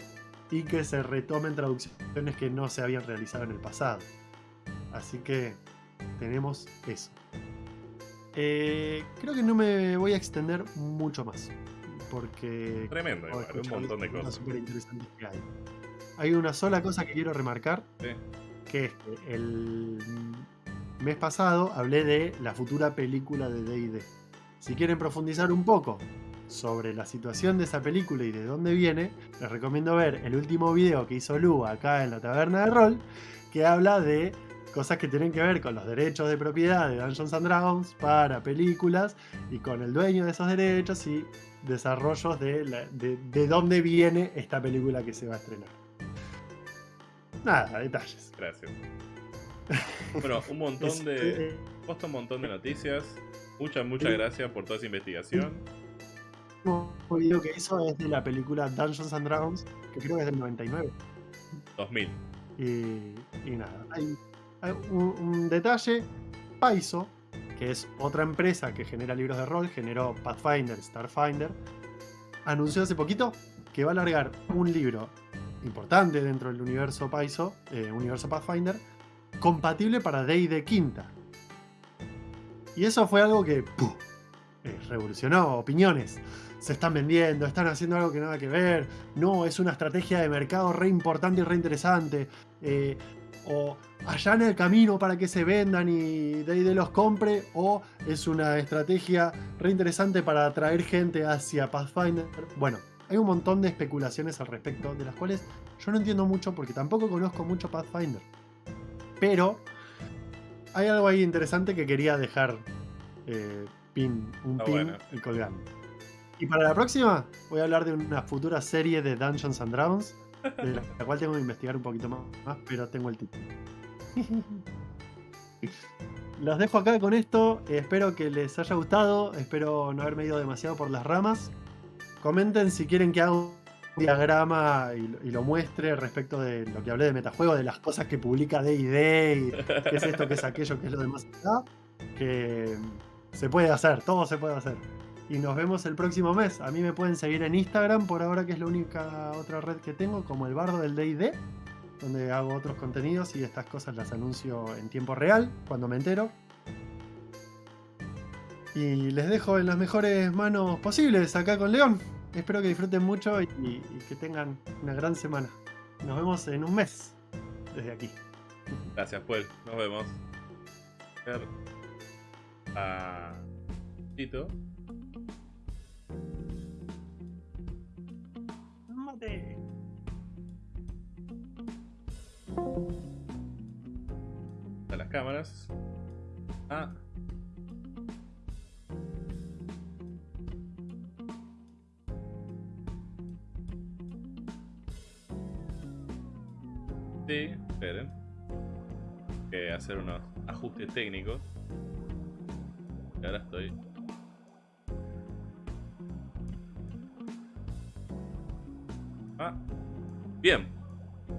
y que se retomen traducciones que no se habían realizado en el pasado. Así que tenemos eso. Eh, creo que no me voy a extender mucho más. Porque. Tremendo, igual, un montón de cosas. que hay. Hay una sola cosa que quiero remarcar. Que es que el mes pasado hablé de la futura película de DD. Si quieren profundizar un poco sobre la situación de esa película y de dónde viene, les recomiendo ver el último video que hizo Lu acá en la taberna de rol, que habla de cosas que tienen que ver con los derechos de propiedad de Dungeons and Dragons para películas y con el dueño de esos derechos y desarrollos de, de, dónde viene esta película que se va a estrenar. Nada, detalles. Gracias. Bueno, un montón de. Eh, un montón de noticias. Muchas, muchas gracias por toda esa investigación. El video que hizo es de la película Dungeons and Dragons, que creo que es del 99. 2000. Y, y nada, hay un, detalle, Paizo, que es otra empresa que genera libros de rol, generó Pathfinder, Starfinder, anunció hace poquito que va a largar un libro importante dentro del universo Paizo, eh, universo Pathfinder, compatible para D&D quinta. Y eso fue algo que eh, revolucionó opiniones. Se están vendiendo, están haciendo algo que nada que ver. No, es una estrategia de mercado re importante y re interesante. Eh, o en el camino para que se vendan y de los compre, o es una estrategia re interesante para atraer gente hacia Pathfinder. Bueno, hay un montón de especulaciones al respecto, de las cuales yo no entiendo mucho porque tampoco conozco mucho Pathfinder. Pero hay algo ahí interesante que quería dejar eh, pin, un pin colgando. Y para la próxima voy a hablar de una futura serie de Dungeons and Dragons de la cual tengo que investigar un poquito más, pero tengo el título. Los dejo acá con esto, espero que les haya gustado, espero no haberme ido demasiado por las ramas. Comenten si quieren que haga un diagrama y, lo muestre respecto de lo que hablé de metajuego, de las cosas que publica D&D y qué es esto, qué es aquello, qué es lo demás que se puede hacer, todo se puede hacer y nos vemos el próximo mes. A mí me pueden seguir en Instagram por ahora que es la única otra red que tengo, como el bardo del DD, donde hago otros contenidos y estas cosas las anuncio en tiempo real, cuando me entero. Y les dejo en las mejores manos posibles acá con León. Espero que disfruten mucho y, que tengan una gran semana. Nos vemos en un mes desde aquí. Gracias, pues. Nos vemos. A... Tito. A las cámaras. Ah. Sí, esperen. Que hacer unos ajustes técnicos. Y ahora estoy Ah, bien.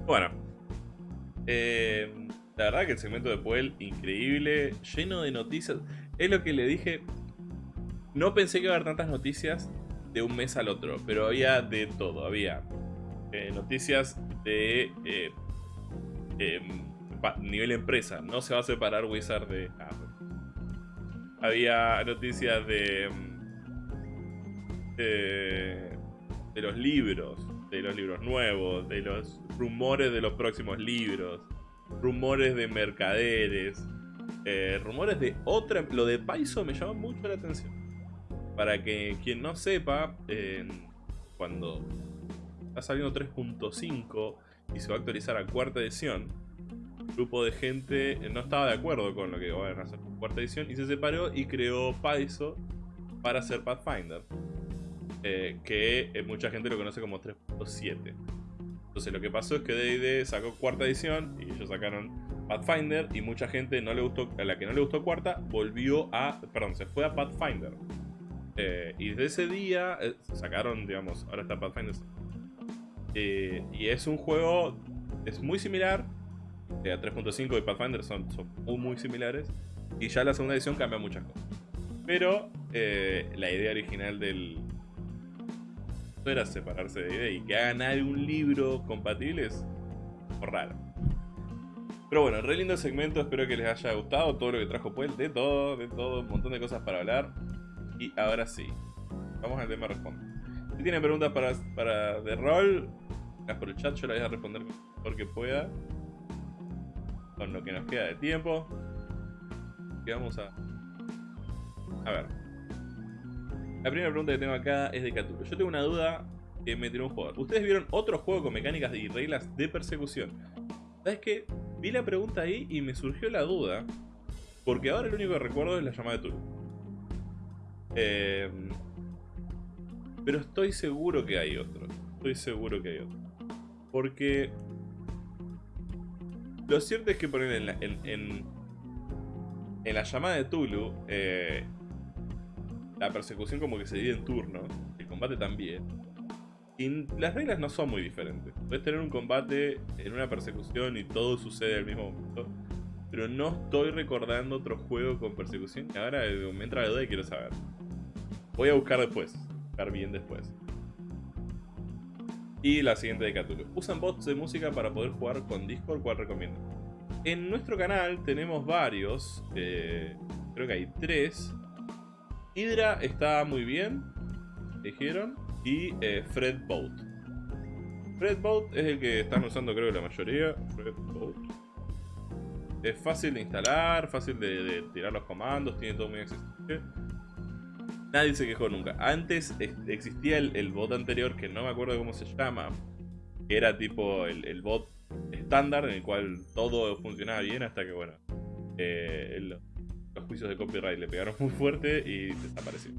Bueno. Eh, la verdad que el segmento de Puel, increíble, lleno de noticias. Es lo que le dije. No pensé que iba a haber tantas noticias de un mes al otro, pero había de todo. Había eh, noticias de eh, nivel empresa, no se va a separar Wizard de Había noticias de, de los libros, de los libros nuevos, de los rumores de los próximos libros, rumores de mercaderes, eh, rumores de otra... Lo de Paizo me llama mucho la atención. Para que quien no sepa, cuando está saliendo 3.5 y se va a actualizar a cuarta edición, un grupo de gente no estaba de acuerdo con lo que van a hacer cuarta edición y se separó y creó Paizo para hacer Pathfinder. Eh, que eh, mucha gente lo conoce como 3.7. Entonces lo que pasó es que D&D sacó cuarta edición y ellos sacaron Pathfinder y mucha gente no le gustó, a la que no le gustó cuarta volvió a, perdón, se fue a Pathfinder. Eh, y desde ese día sacaron, digamos, ahora está Pathfinder. y es un juego, es muy similar. a 3.5 y Pathfinder son, son muy, muy similares. Y ya la segunda edición cambia muchas cosas. Pero la idea original del, era separarse de idea y que hagan algún libro compatible es raro. Pero bueno, re lindo segmento, espero que les haya gustado todo lo que trajo Puel, de todo, de todo, un montón de cosas para hablar. Y ahora sí, vamos al tema responde. Si tienen preguntas para, para de rol, las por el chat, yo las voy a responder porque pueda. Con lo que nos queda de tiempo. Y vamos a... A ver, la primera pregunta que tengo acá es de Cthulhu. Yo tengo una duda que me tiró un jugador. ¿Ustedes vieron otro juego con mecánicas y reglas de persecución? ¿Sabes qué? Vi la pregunta ahí y me surgió la duda. Porque ahora el único que recuerdo es la llamada de Tulu. Em, pero estoy seguro que hay otro. Estoy seguro que hay otro. Porque... Lo cierto es que poner en la, en, en, la llamada de Tulu... Eh, la persecución como que se divide en turnos, el combate también. Y las reglas no son muy diferentes. Puedes tener un combate en una persecución y todo sucede al mismo momento. Pero no estoy recordando otro juego con persecución y ahora me entra la duda y quiero saber. Voy a buscar después. Buscar bien después. Y la siguiente de Cthulhu. ¿Usan bots de música para poder jugar con Discord? ¿Cuál recomiendo? En nuestro canal tenemos varios. Eh, creo que hay tres. Hydra está muy bien, dijeron, y eh, Fredboat. Es el que están usando creo la mayoría. Fredboat. Es fácil de instalar, fácil de, tirar los comandos, tiene todo muy accesible. Nadie se quejó nunca. Antes existía el, bot anterior que no me acuerdo cómo se llama. Que era tipo el, bot estándar en el cual todo funcionaba bien hasta que bueno. Eh, los juicios de copyright le pegaron muy fuerte y desapareció.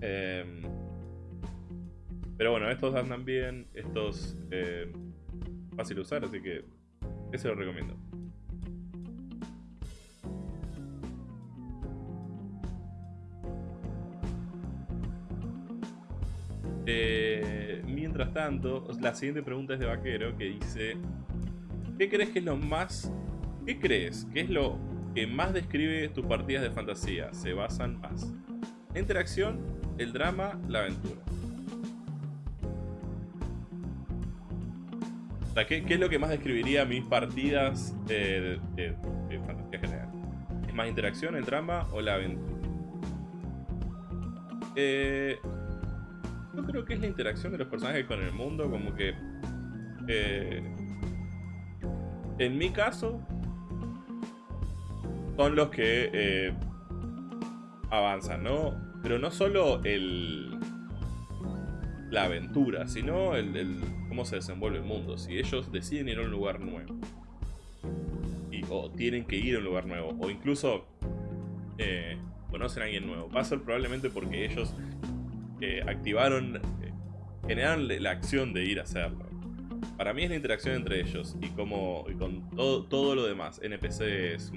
Em, pero bueno, estos andan bien, estos eh, fácil de usar, así que ese lo recomiendo. Eh, mientras tanto, la siguiente pregunta es de Vaquero que dice: ¿Qué crees que es lo más. ¿Qué crees que es lo que más describe tus partidas de fantasía. Se basan más. Interacción, el drama, la aventura. ¿qué, es lo que más describiría mis partidas de, fantasía general? ¿Es más interacción, el drama o la aventura? Eh, yo creo que es la interacción de los personajes con el mundo, como que... Eh, en mi caso, son los que eh, avanzan, ¿no? Pero no solo el la aventura, sino el, cómo se desenvuelve el mundo. Si ellos deciden ir a un lugar nuevo, o tienen que ir a un lugar nuevo, o incluso eh, conocen a alguien nuevo, va a ser probablemente porque ellos eh, activaron, generaron la acción de ir a hacerlo. Para mí es la interacción entre ellos y, como, y con todo, todo lo demás, NPCs,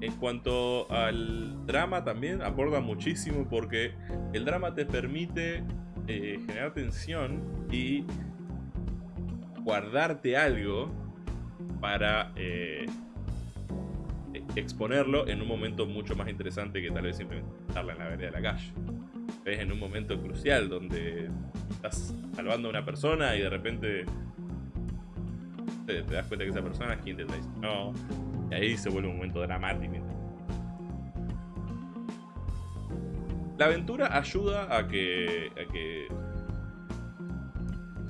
en cuanto al drama también aporta muchísimo porque el drama te permite eh, generar tensión y guardarte algo para eh, exponerlo en un momento mucho más interesante que tal vez simplemente estarla en la vereda de la calle. Es en un momento crucial donde estás salvando a una persona y de repente te, das cuenta que esa persona es quien te traicionó. Y ahí se vuelve un momento dramático. La aventura ayuda a que, a que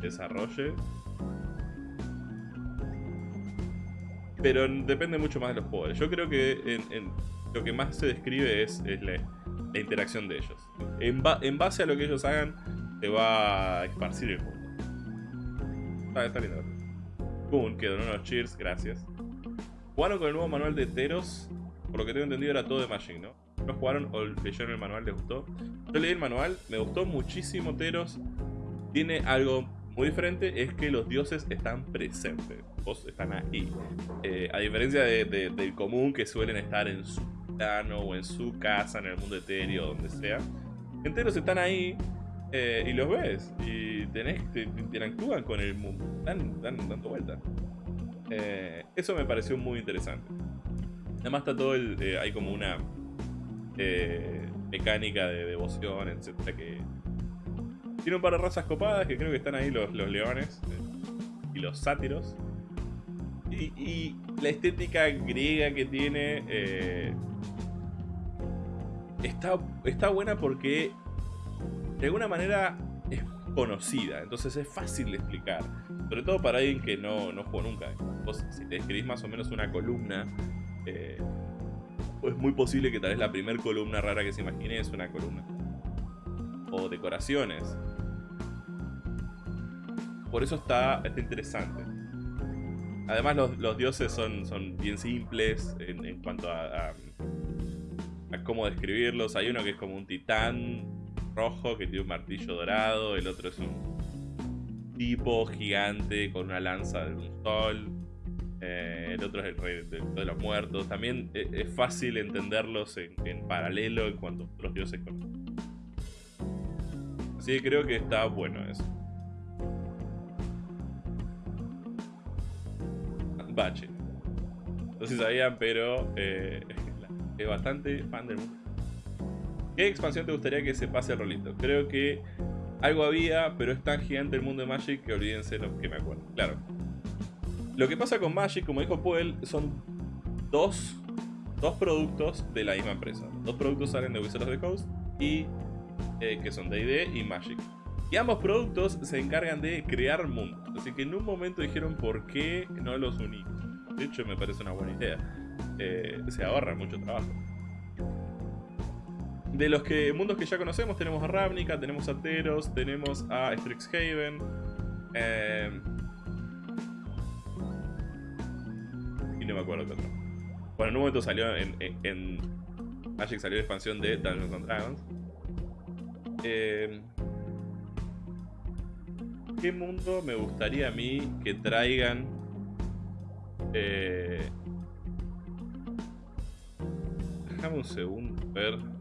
desarrolle. Pero depende mucho más de los poderes. Yo creo que lo que más se describe es, la, interacción de ellos. En, ba- en base a lo que ellos hagan, te va a esparcir el mundo. Está, está lindo. Boom, quedó unos cheers, gracias. Jugaron con el nuevo manual de Teros. Por lo que tengo entendido era todo de Magic, ¿no? ¿No jugaron o leyeron el manual? ¿Les gustó? Yo leí el manual, me gustó muchísimo Teros. Tiene algo muy diferente, es que los dioses están presentes. Vos están ahí. Eh, a diferencia de- de- del común que suelen estar en su plano o en su casa, en el mundo etéreo, donde sea. Enteros están ahí eh, y los ves. Y tenés, te- te interactúan con el mundo. Dan, dan dando vueltas. Eh, eso me pareció muy interesante. Además está todo el... eh, hay como una mecánica de devoción, etcétera, que... Tiene un par de razas copadas que creo que están ahí los, los leones y los sátiros. Y, y la estética griega que tiene está, está buena porque de alguna manera es conocida, entonces es fácil de explicar. Sobre todo para alguien que no, no jugó nunca. Vos, si te escribís más o menos una columna, eh, es muy posible que tal vez la primera columna rara que se imagine es una columna. O decoraciones. Por eso está, está interesante. Además los, dioses son, son bien simples en, en cuanto a, a cómo describirlos. Hay uno que es como un titán rojo que tiene un martillo dorado. El otro es un tipo gigante con una lanza de un sol. Eh, el otro es el rey de, de los muertos. También es, es fácil entenderlos en, en, paralelo en cuanto a otros dioses conocen. Así que creo que está bueno eso. Bache. No sé si sabían, pero eh, es bastante fan del mundo. ¿Qué expansión te gustaría que se pase al rolito? Creo que algo había, pero es tan gigante el mundo de Magic que olvídense lo que me acuerdo. Claro. Lo que pasa con Magic, como dijo Puel, son dos, dos productos de la misma empresa. Dos productos salen de Wizards of the Coast y eh, que son D&D y Magic. Y ambos productos se encargan de crear mundos. Así que en un momento dijeron por qué no los unimos. De hecho me parece una buena idea. Eh, se ahorra mucho trabajo. De los que mundos que ya conocemos tenemos a Ravnica, tenemos a Teros, tenemos a Strixhaven. Eh, y no me acuerdo qué otro. Bueno, en un momento salió en, en, en Magic salió la expansión de Dungeons and Dragons. Eh, ¿Qué mundo me gustaría a mí que traigan? Eh, déjame un segundo, a ver.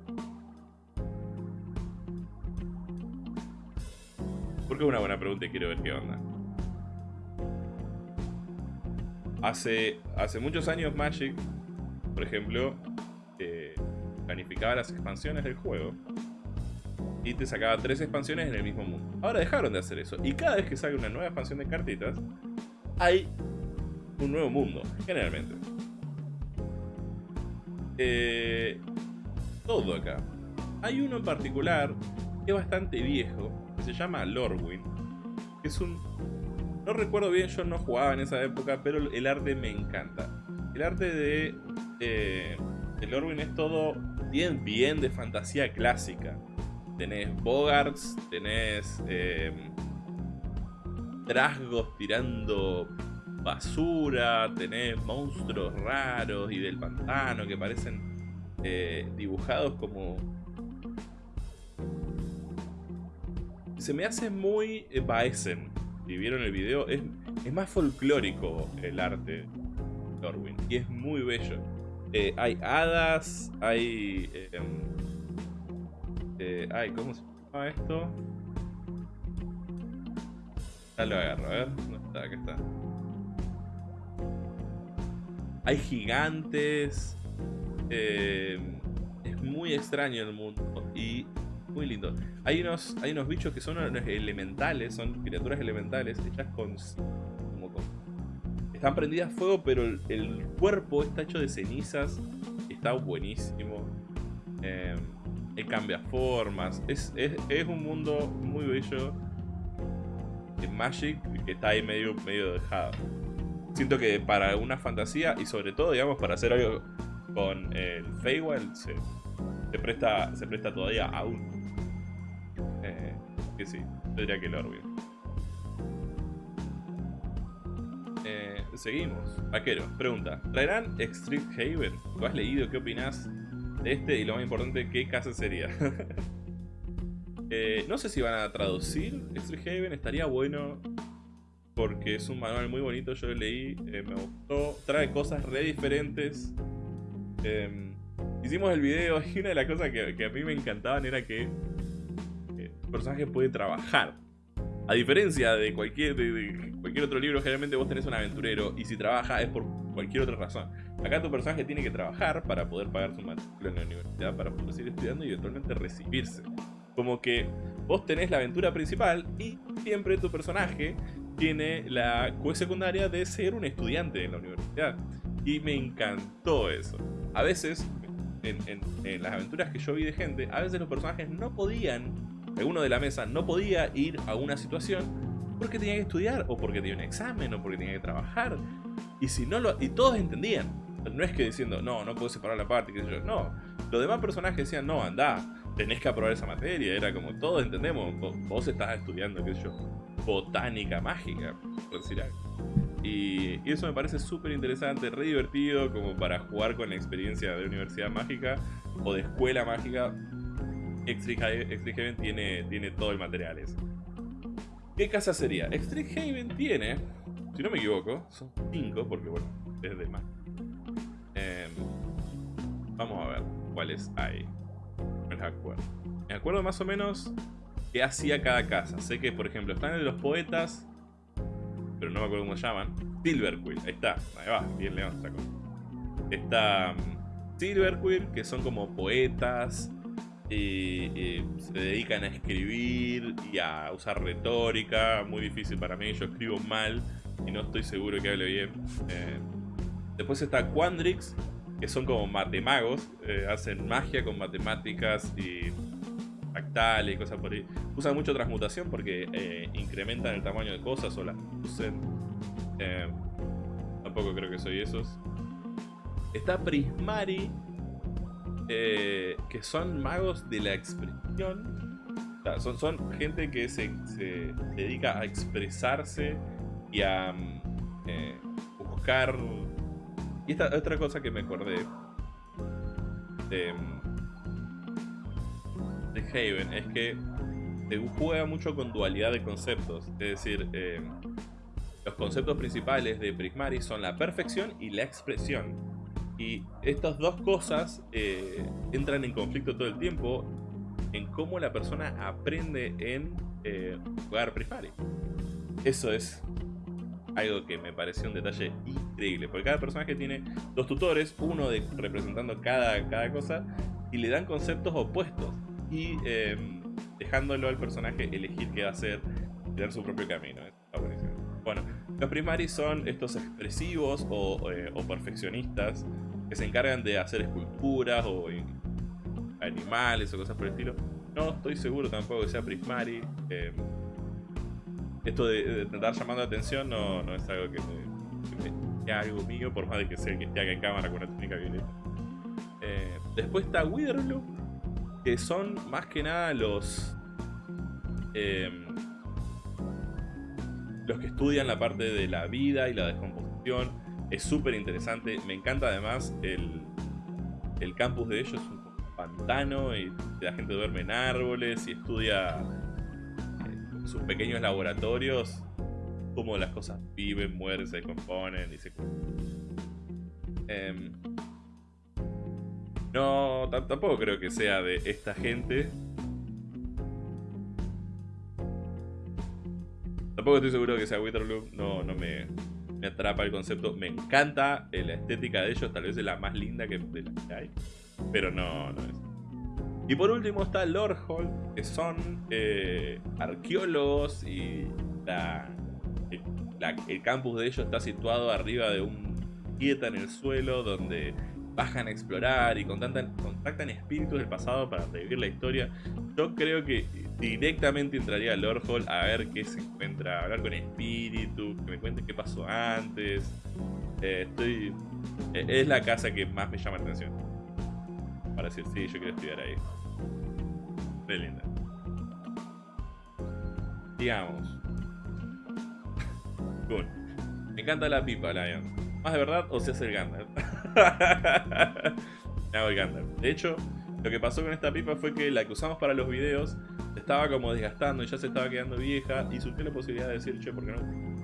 Porque es una buena pregunta y quiero ver qué onda. Hace, hace muchos años Magic, por ejemplo, planificaba las expansiones del juego y te sacaba tres expansiones en el mismo mundo. Ahora dejaron de hacer eso. Y cada vez que sale una nueva expansión de cartitas, hay un nuevo mundo, generalmente. Eh, todo acá. Hay uno en particular que es bastante viejo, se llama Lorwyn. Es un... No recuerdo bien, yo no jugaba en esa época, pero el arte me encanta. El arte de... Eh, de Lorwyn es todo bien, bien de fantasía clásica tenés Bogarts, tenés eh, trasgos tirando basura, tenés monstruos raros y del pantano que parecen eh, dibujados como... Se me hace muy eh, Baesen, si vieron el video, es, es más folclórico el arte de Orwin y es muy bello. Eh, hay hadas, hay... Eh, ay, ¿cómo se llama esto? Ya lo agarro, a ver. ¿Dónde está? Acá está. Hay gigantes. Eh, es muy extraño el mundo. Y muy lindo. Hay unos, hay unos bichos que son elementales, son criaturas elementales hechas con. como con están prendidas a fuego, pero el, cuerpo está hecho de cenizas. Está buenísimo. Eh, cambia formas. Es, es, un mundo muy bello. De Magic que está ahí medio, medio dejado. Siento que para una fantasía y sobre todo, digamos, para hacer algo con el Feywild se, se, presta, se presta todavía aún. Eh, que sí, tendría que lo eh, seguimos. Vaquero, pregunta. ¿Traerán Extreme Haven? ¿Lo has leído? ¿Qué opinas de este? Y lo más importante, ¿qué casa sería? Eh, no sé si van a traducir Extreme Haven. Estaría bueno porque es un manual muy bonito. Yo lo leí, me gustó. Trae cosas re diferentes. Em, hicimos el video y una de las cosas que, a mí me encantaban era que el personaje puede trabajar. A diferencia de cualquier, cualquier otro libro, generalmente vos tenés un aventurero y si trabaja es por cualquier otra razón. Acá tu personaje tiene que trabajar para poder pagar su matrícula en la universidad, para poder seguir estudiando y eventualmente recibirse. Como que vos tenés la aventura principal y siempre tu personaje tiene la secundaria de ser un estudiante en la universidad. Y me encantó eso. A veces, en, las aventuras que yo vi de gente, a veces los personajes no podían, alguno de la mesa no podía ir a una situación porque tenía que estudiar, o porque tenía un examen, o porque tenía que trabajar. Y si no. Y todos entendían. No es que diciendo, no, no puedo separar la parte, que yo. No. Los demás personajes decían, no, anda, tenés que aprobar esa materia. Era como, todos entendemos, vos, estás estudiando, qué sé yo, botánica mágica, por decir algo. Y, eso me parece súper interesante, re divertido, como para jugar con la experiencia de universidad mágica o de escuela mágica. Extreme tiene, tiene todo el material ese. ¿Qué casa sería? Extreme tiene, si no me equivoco, son 5, porque bueno, es de más. Em, vamos a ver cuáles hay. Me acuerdo. Me acuerdo más o menos qué hacía cada casa. Sé que, por ejemplo, están los poetas, pero no me acuerdo cómo se llaman. Silver Quill, ahí está, ahí va, bien león sacó. Está um, Silver Quill, que son como poetas, y, se dedican a escribir y a usar retórica, muy difícil para mí, yo escribo mal y no estoy seguro que hable bien. Eh, después está Quandrix, que son como matemagos, eh, hacen magia con matemáticas y y cosas por ahí. Usan mucho transmutación porque eh, incrementan el tamaño de cosas o las usen. Tampoco creo que soy esos. Está Prismari, eh, que son magos de la expresión. son, son gente que se, dedica a expresarse y a buscar. Y esta otra cosa que me acordé. Em, de Haven es que juega mucho con dualidad de conceptos. Es decir, eh, los conceptos principales de Prismari son la perfección y la expresión. Y estas dos cosas eh, entran en conflicto todo el tiempo en cómo la persona aprende en eh, jugar Prismari. Eso es algo que me pareció un detalle increíble, porque cada personaje tiene dos tutores, uno de, representando cada, cada cosa, y le dan conceptos opuestos y em, dejándolo al personaje elegir qué hacer y dar su propio camino. Bueno, los primaris son estos expresivos eh, o, perfeccionistas que se encargan de hacer esculturas o animales o cosas por el estilo. No estoy seguro tampoco que sea Prismari. Em, esto de, estar llamando la atención no, es algo que, sea algo mío, por más de que sea que esté acá en cámara con una técnica violeta. Eh, después está Witherloop, que son más que nada los em, los que estudian la parte de la vida y la descomposición. Es súper interesante. Me encanta además el, el campus de ellos. Es un pantano y la gente duerme en árboles y estudia en sus pequeños laboratorios cómo las cosas viven, mueren, se componen y se... Eh, no, tampoco creo que sea de esta gente. Tampoco estoy seguro que sea Witherloop. No, no me, atrapa el concepto. Me encanta la estética de ellos. Tal vez es la más linda que, hay. Pero no, es. Y por último está Lord Hall, que son eh, arqueólogos y el campus de ellos está situado arriba de un quieta en el suelo donde bajan a explorar y contactan, contactan espíritus del pasado para revivir la historia. Yo creo que directamente entraría a Lord Hall a ver qué se encuentra, hablar con espíritus, que me cuenten qué pasó antes. Eh, estoy. Eh, es la casa que más me llama la atención. Para decir, sí, yo quiero estudiar ahí. Muy linda. Digamos. Me encanta la pipa, Lion. ¿Más de verdad o se hace el Gandalf? El Gandalf. De hecho, lo que pasó con esta pipa fue que la que usamos para los videos estaba como desgastando y ya se estaba quedando vieja y surgió la posibilidad de decir, che, ¿por qué no?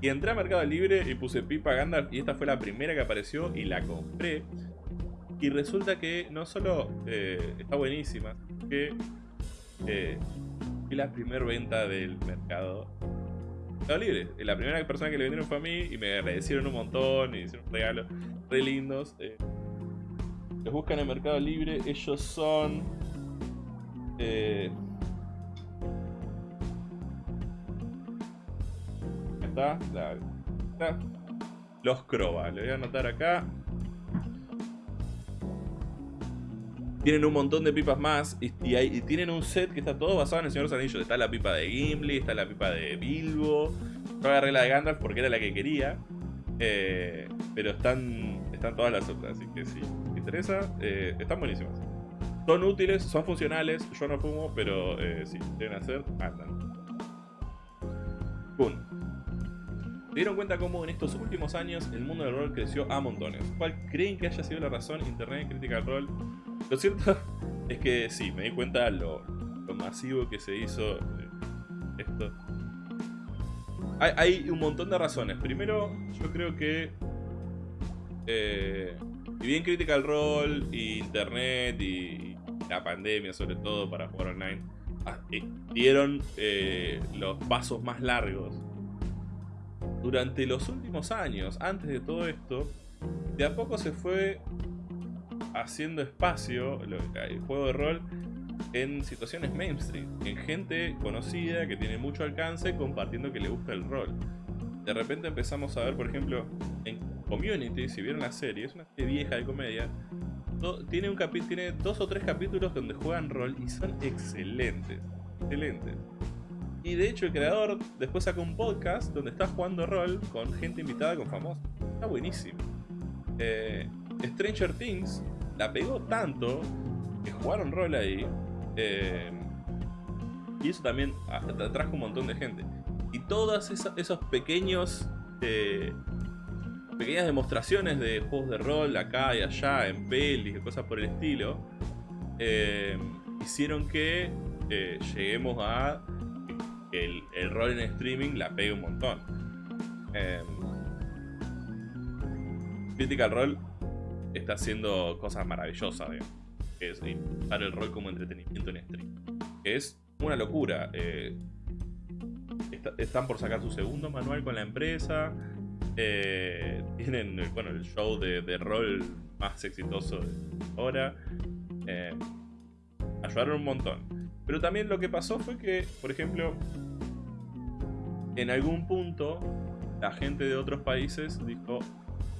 Y entré a Mercado Libre y puse pipa Gandalf y esta fue la primera que apareció y la compré. Y resulta que no solo eh, está buenísima, que eh, fue la primera venta del mercado Mercado Libre. La primera persona que le vendieron fue a mí y me agradecieron un montón y hicieron regalos re lindos. Eh. los buscan en Mercado Libre, ellos son... Eh, está, Los Croba, le voy a anotar acá. Tienen un montón de pipas más y, tienen un set que está todo basado en el Señor de los Anillos. Está la pipa de Gimli, está la pipa de Bilbo. Yo agarré la de Gandalf porque era la que quería. Eh, pero están, están todas las otras, así que si te interesa, eh, están buenísimas. Son útiles, son funcionales, yo no fumo, pero eh, si deben hacer, andan. Boom. Se dieron cuenta cómo en estos últimos años el mundo del rol creció a montones. ¿Cuál creen que haya sido la razón? Internet, crítica al rol. Lo cierto es que sí, me di cuenta lo, lo masivo que se hizo esto. Hay, un montón de razones. Primero, yo creo que... Eh, y bien Critical Role, y Internet, y, la pandemia sobre todo para jugar online, ah, eh, dieron eh, los pasos más largos. Durante los últimos años, antes de todo esto, de a poco se fue haciendo espacio el juego de rol en situaciones mainstream, en gente conocida que tiene mucho alcance compartiendo que le gusta el rol. De repente empezamos a ver, por ejemplo, en Community, si vieron la serie, es una serie vieja de comedia, tiene, un tiene dos o tres capítulos donde juegan rol y son excelentes, excelentes. Y de hecho el creador después sacó un podcast donde está jugando rol con gente invitada, con famosos. Está buenísimo. Eh, Stranger Things la pegó tanto que jugaron rol ahí. Eh, y eso también atrajo un montón de gente. Y todas esos pequeños... Eh, pequeñas demostraciones de juegos de rol acá y allá, en pelis y cosas por el estilo, eh, hicieron que lleguemos a el, el, rol en streaming la pegue un montón. Eh, Critical Role está haciendo cosas maravillosas, digamos. Es usar el rol como entretenimiento en stream. Es una locura. Eh, están por sacar su segundo manual con la empresa. Eh, tienen bueno, el show de, rol más exitoso de ahora. Eh, ayudaron un montón. Pero también lo que pasó fue que, por ejemplo, en algún punto la gente de otros países dijo,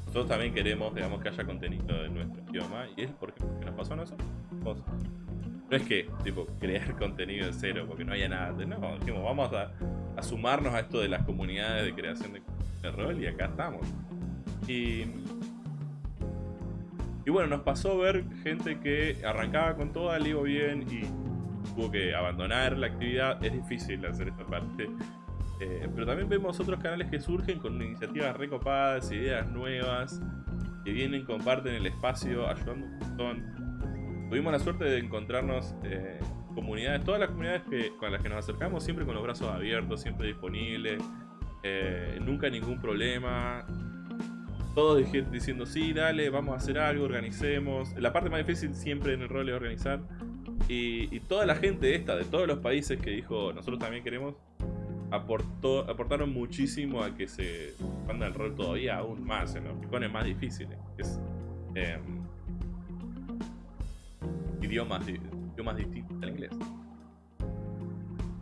nosotros también queremos, digamos, que haya contenido de nuestro idioma. Y es porque, nos pasó a nosotros. No es que, tipo, crear contenido de cero porque no haya nada. No, dijimos, vamos a, sumarnos a esto de las comunidades de creación de, rol y acá estamos. Y, y bueno, nos pasó ver gente que arrancaba con toda, le iba bien y tuvo que abandonar la actividad. Es difícil hacer esta parte eh, pero también vemos otros canales que surgen con iniciativas recopadas, ideas nuevas, que vienen, comparten el espacio, ayudando un montón. Tuvimos la suerte de encontrarnos eh, comunidades, todas las comunidades que, con las que nos acercamos, siempre con los brazos abiertos, siempre disponibles, eh, nunca ningún problema. Todos diciendo, sí, dale, vamos a hacer algo, organicemos. La parte más difícil siempre en el rol es organizar. Y, y toda la gente esta, de todos los países que dijo, nosotros también queremos, aportó, aportaron muchísimo a que se expanda el rol todavía aún más, en los rincones más difíciles. Es, em, idiomas, idiomas distintos al inglés.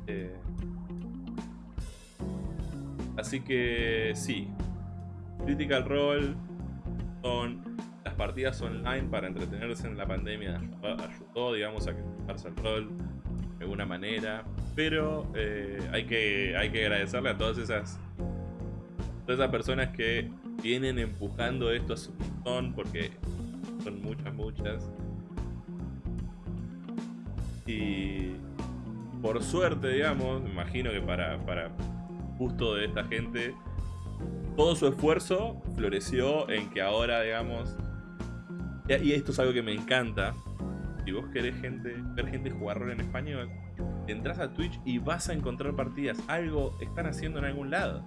Eh, Así que sí, Critical Role son las partidas online para entretenerse en la pandemia. Ayudó, digamos, a que el rol de alguna manera. Pero eh, hay, que, hay que agradecerle a todas esas, todas esas personas que vienen empujando esto a su montón, porque son muchas, muchas. Y por suerte, digamos, imagino que para, para gusto de esta gente, todo su esfuerzo floreció en que ahora, digamos, y esto es algo que me encanta, si vos querés gente, ver gente jugar rol en español, entras a Twitch y vas a encontrar partidas, algo están haciendo en algún lado.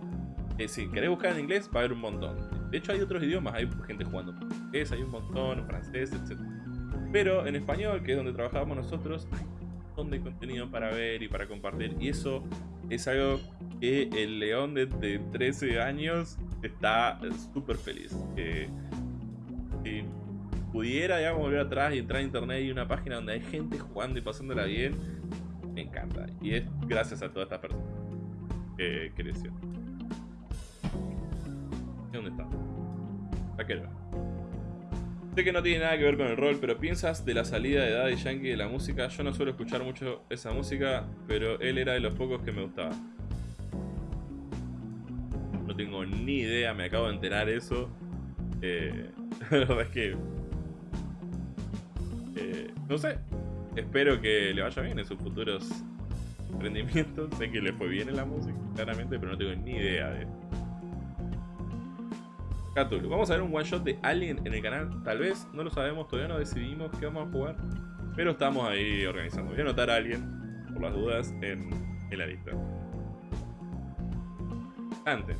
Eh, si querés buscar en inglés, va a haber un montón. De hecho, hay otros idiomas, hay gente jugando portugués, hay un montón, francés, etc. Pero en español, que es donde trabajamos nosotros, hay un montón de contenido para ver y para compartir. Y eso es algo que el león de, 13 años está súper feliz. si pudiera, digamos, volver atrás y entrar a internet y una página donde hay gente jugando y pasándola bien, me encanta. Y es gracias a todas estas personas que creció. ¿Dónde está? Vaquero. Sé que no tiene nada que ver con el rol, pero piensas de la salida de Daddy Yankee de la música. Yo no suelo escuchar mucho esa música, pero él era de los pocos que me gustaba. No tengo ni idea, me acabo de enterar eso. Eh, la verdad es que... Eh, no sé. Espero que le vaya bien en sus futuros emprendimientos. Sé que le fue bien en la música, claramente, pero no tengo ni idea de Vamos a ver un one shot de Alien en el canal. Tal vez, no lo sabemos, todavía no decidimos qué vamos a jugar. Pero estamos ahí organizando. Voy a anotar a Alien, por las dudas, en, la lista. Antes.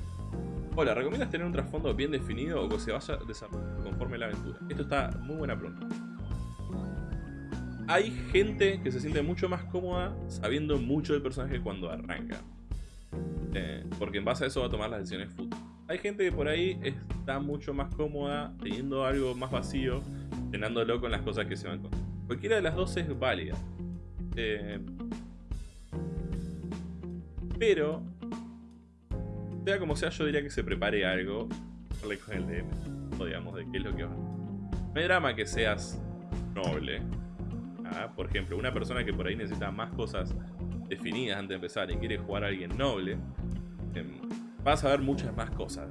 Hola, ¿recomiendas tener un trasfondo bien definido o que se vaya desarrollando conforme la aventura? Esto está muy buena pregunta. Hay gente que se siente mucho más cómoda sabiendo mucho del personaje cuando arranca. Eh, porque en base a eso va a tomar las decisiones futuras. Hay gente que por ahí está mucho más cómoda teniendo algo más vacío, llenándolo con las cosas que se van con. Cualquiera de las dos es válida. Eh, pero, sea como sea, yo diría que se prepare algo con el DM, digamos, de qué es lo que va. No hay drama que seas noble. Por ejemplo, una persona que por ahí necesita más cosas definidas antes de empezar y quiere jugar a alguien noble, em, vas a ver muchas más cosas.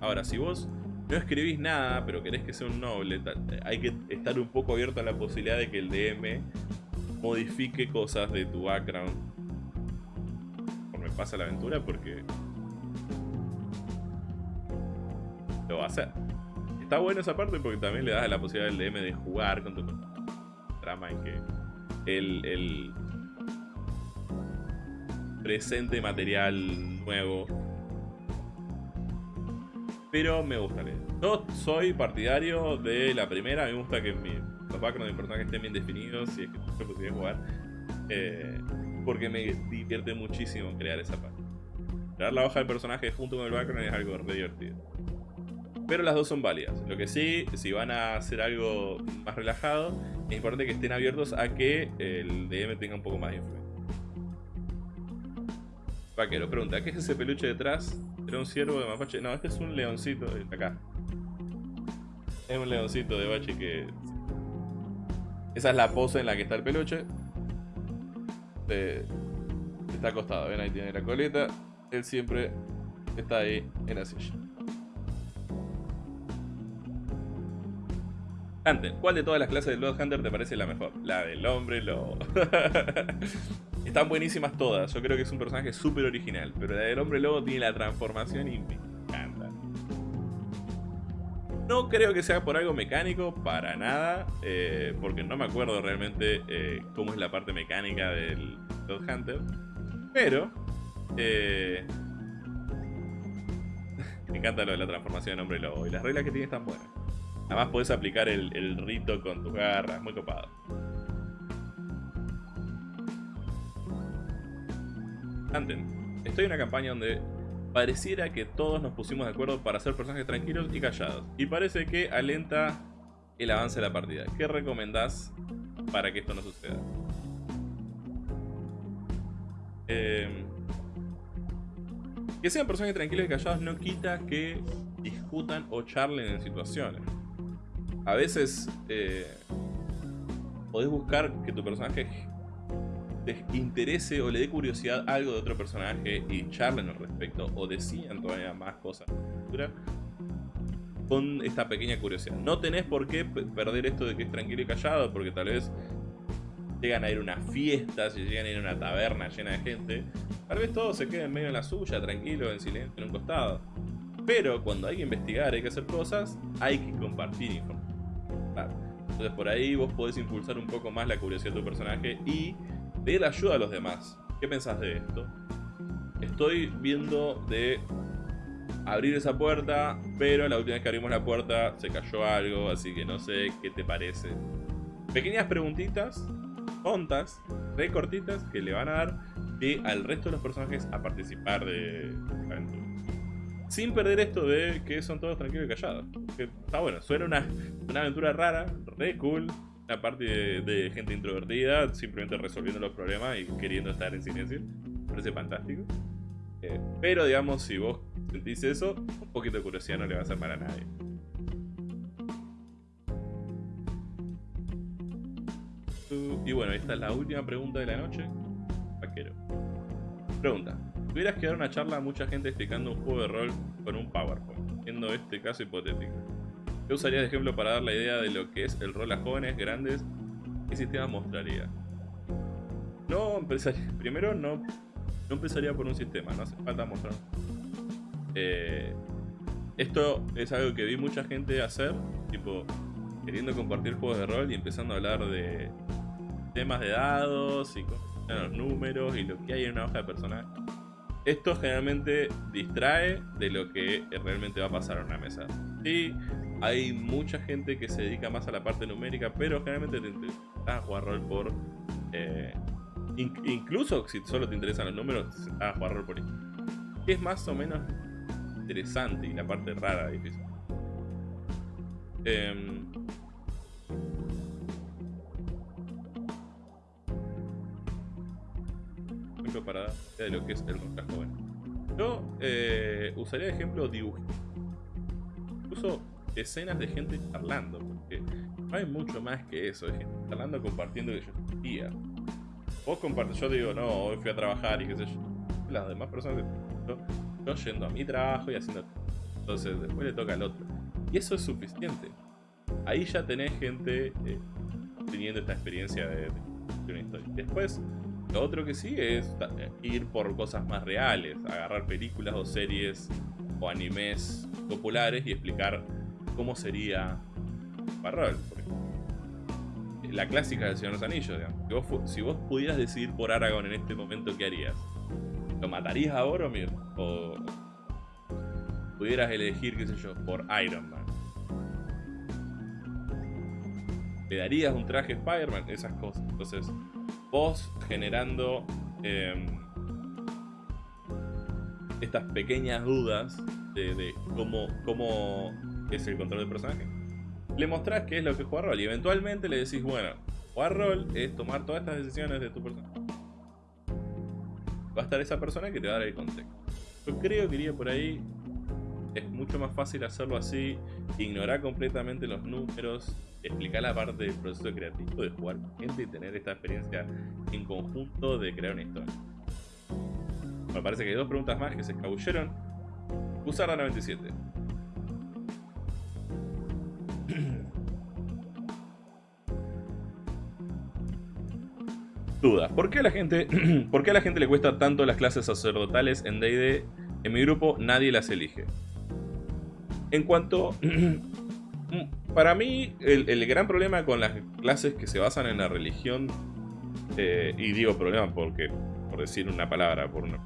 Ahora, si vos no escribís nada, pero querés que sea un noble, hay que estar un poco abierto a la posibilidad de que el DM modifique cosas de tu background me pasa la aventura, porque lo va a hacer. Está bueno esa parte porque también le das la posibilidad al DM de jugar con tu en que el, el presente material nuevo pero me gusta leer. Yo soy partidario de la primera, me gusta que mi, los backgrounds de personajes estén bien definidos, si es que yo pudiera jugar, eh, porque me divierte muchísimo crear esa parte. Crear la hoja del personaje junto con el background es algo re divertido. Pero las dos son válidas. Lo que sí, si van a hacer algo más relajado, es importante que estén abiertos a que el DM tenga un poco más de influencia. Vaquero, pregunta, ¿qué es ese peluche detrás? ¿Era un ciervo de mapache? No, este es un leoncito de acá. Es un leoncito de bache que... Esa es la pose en la que está el peluche. Está acostado, ven ahí tiene la coleta. Él siempre está ahí en la silla. Hunter, ¿cuál de todas las clases de Blood Hunter te parece la mejor? La del hombre, lo... Están buenísimas todas. Yo creo que es un personaje súper original. Pero la del hombre lobo tiene la transformación y me encanta. No creo que sea por algo mecánico, para nada. Eh, porque no me acuerdo realmente eh, cómo es la parte mecánica del Blood Hunter. Pero... Eh, me encanta lo de la transformación en hombre lobo. Y las reglas que tiene están buenas. Además puedes aplicar el, el rito con tus garras. Muy copado. estoy en una campaña donde pareciera que todos nos pusimos de acuerdo para ser personajes tranquilos y callados. Y parece que alenta el avance de la partida. ¿Qué recomendás para que esto no suceda? Eh, Que sean personajes tranquilos y callados no quita que discutan o charlen en situaciones. A veces eh, podés buscar que tu personaje te interese o le dé curiosidad algo de otro personaje y charlen al respecto o decían todavía más cosas con esta pequeña curiosidad. No tenés por qué perder esto de que es tranquilo y callado porque tal vez llegan a ir a una fiesta, si llegan a ir a una taberna llena de gente, tal vez todos se queden medio en la suya, tranquilo, en silencio, en un costado. Pero cuando hay que investigar, hay que hacer cosas, hay que compartir información. Entonces por ahí vos podés impulsar un poco más la curiosidad de tu personaje y pedir ayuda a los demás. ¿Qué pensás de esto? Estoy viendo de abrir esa puerta, pero la última vez que abrimos la puerta se cayó algo, así que no sé qué te parece. Pequeñas preguntitas, tontas, re cortitas, que le van a dar al resto de los personajes a participar de la aventura. Sin perder esto de que son todos tranquilos y callados. Está bueno, suena una, una aventura rara, re cool. Una parte de, gente introvertida, simplemente resolviendo los problemas y queriendo estar en silencio. Parece fantástico. Eh, pero digamos, si vos sentís eso, un poquito de curiosidad no le va a hacer mal a nadie. Y bueno, esta es la última pregunta de la noche. Vaquero. Pregunta. Tuvieras que dar una charla a mucha gente explicando un juego de rol con un PowerPoint, siendo este caso hipotético. ¿Qué usarías de ejemplo para dar la idea de lo que es el rol a jóvenes, grandes? ¿Qué sistema mostraría? No empezaría, primero no, no empezaría por un sistema, no hace falta mostrar. Eh, esto es algo que vi mucha gente hacer, tipo, queriendo compartir juegos de rol y empezando a hablar de temas de dados y los números y lo que hay en una hoja de personaje. Esto generalmente distrae de lo que realmente va a pasar en una mesa. Sí, hay mucha gente que se dedica más a la parte numérica, pero generalmente te interesa jugar rol por... Eh, incluso si solo te interesan los números, a jugar rol por... Es más o menos interesante y la parte rara difícil. Eh, para de lo que es el roca joven. Yo eh, usaría de ejemplo dibujos. Incluso escenas de gente charlando, porque no hay mucho más que eso, de gente charlando, compartiendo que yo sentía. Vos compartes, yo digo, no, hoy fui a trabajar y qué sé yo. Las demás personas, yo, yo yendo a mi trabajo y haciendo... Entonces después le toca al otro. Y eso es suficiente. Ahí ya tenés gente eh, teniendo esta experiencia de, de una historia. Después, lo otro que sigue es ir por cosas más reales, agarrar películas o series o animes populares y explicar cómo sería Parrol. La clásica del Señor de los Anillos, digamos. Si vos, pudieras decidir por Aragorn en este momento, ¿qué harías? ¿Lo matarías a Boromir? ¿O pudieras elegir, qué sé yo, por Iron Man? ¿Le darías un traje Spider-Man? Esas cosas. Entonces, vos generando em, estas pequeñas dudas de, cómo, cómo, es el control del personaje. Le mostrás qué es lo que es jugar rol y eventualmente le decís, bueno, jugar rol es tomar todas estas decisiones de tu personaje. Va a estar esa persona que te va a dar el contexto. Yo creo que iría por ahí. Es mucho más fácil hacerlo así, ignorar completamente los números, explicar la parte del proceso creativo de jugar con gente y tener esta experiencia en conjunto de crear una historia. Me parece que hay dos preguntas más que se escabulleron. Usar la 97. Duda. ¿Por qué, la gente, ¿Por qué a la gente le cuesta tanto las clases sacerdotales en D&D? En mi grupo nadie las elige. En cuanto para mí, el, gran problema con las clases que se basan en la religión, eh, y digo problema porque, por decir una palabra, por una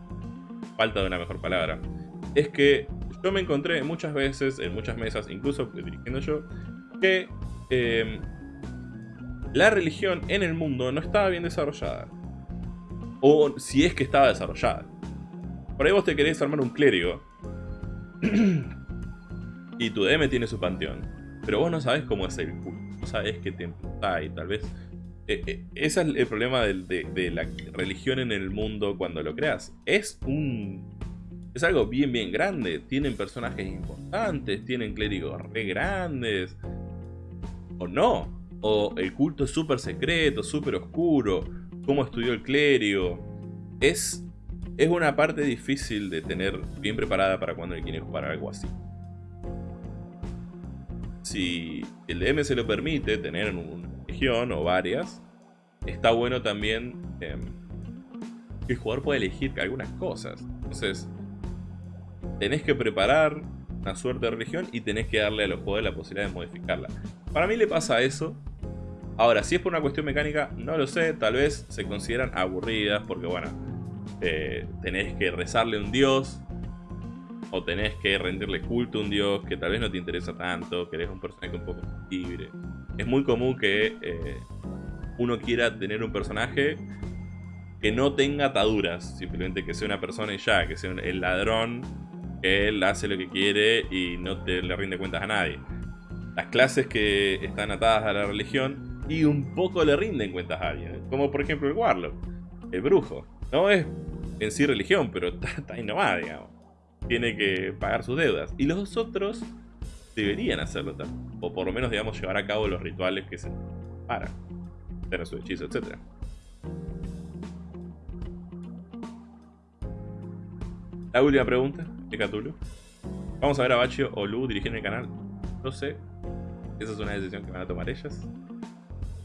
falta de una mejor palabra, es que yo me encontré muchas veces, en muchas mesas, incluso dirigiendo yo, que em, la religión en el mundo no estaba bien desarrollada. O si es que estaba desarrollada. Por ahí vos te querés armar un clérigo. y tu DM tiene su panteón. Pero vos no sabes cómo es el culto, no sabes qué templo está tal vez... Eh, eh, ese es el problema de, la religión en el mundo cuando lo creas. Es un es algo bien, bien grande. Tienen personajes importantes, tienen clérigos re grandes. O no. O el culto es súper secreto, súper oscuro. Cómo estudió el clérigo. Es, es una parte difícil de tener bien preparada para cuando quiere jugar algo así. Si el DM se lo permite, tener una región o varias, está bueno también em, que el jugador pueda elegir algunas cosas. Entonces, tenés que preparar una suerte de religión y tenés que darle a los jugadores la posibilidad de modificarla. Para mí le pasa eso. Ahora, si es por una cuestión mecánica, no lo sé. Tal vez se consideran aburridas porque, bueno, eh, tenés que rezarle a un dios. O tenés que rendirle culto a un dios que tal vez no te interesa tanto. Que eres un personaje un poco libre. Es muy común que eh, uno quiera tener un personaje que no tenga ataduras. Simplemente que sea una persona y ya. Que sea el ladrón él hace lo que quiere y no te le rinde cuentas a nadie. Las clases que están atadas a la religión y un poco le rinden cuentas a alguien. ¿eh? Como por ejemplo el Warlock, el brujo. No es en sí religión, pero está, está nomás, digamos. Tiene que pagar sus deudas. Y los otros deberían hacerlo también. O por lo menos, digamos, llevar a cabo los rituales que se para. Tener su hechizo, etc. La última pregunta de Cthulhu. Vamos a ver a Bachio o Lu dirigiendo el canal. No sé. Esa es una decisión que van a tomar ellas.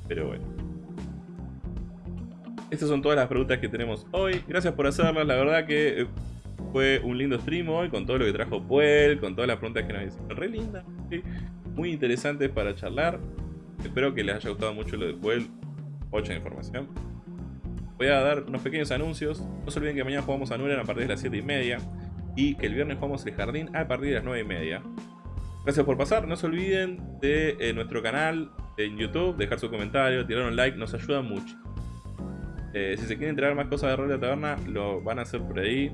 Pero bueno. Estas son todas las preguntas que tenemos hoy. Gracias por hacerlas. La verdad que eh, fue un lindo stream hoy con todo lo que trajo Puel, con todas las preguntas que nos hicieron. Re linda. Muy interesantes para charlar. Espero que les haya gustado mucho lo de Puel. Mucha información. Voy a dar unos pequeños anuncios. No se olviden que mañana jugamos a Nuren a partir de las 7 y media y que el viernes jugamos el jardín a partir de las 9 y media. Gracias por pasar, no se olviden de eh, nuestro canal en YouTube, dejar su comentario, tirar un like, nos ayuda mucho. Eh, si se quieren entregar más cosas de Rol de Taberna, lo van a hacer por ahí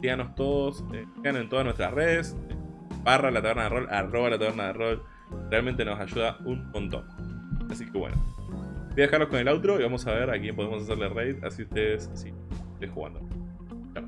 díganos todos, eh, en todas nuestras redes, eh, barra la taberna de rol, arroba la taberna de rol, realmente nos ayuda un montón. Así que bueno, voy a dejarlos con el outro y vamos a ver a quién podemos hacerle raid, así ustedes sí, estoy jugando. Chao.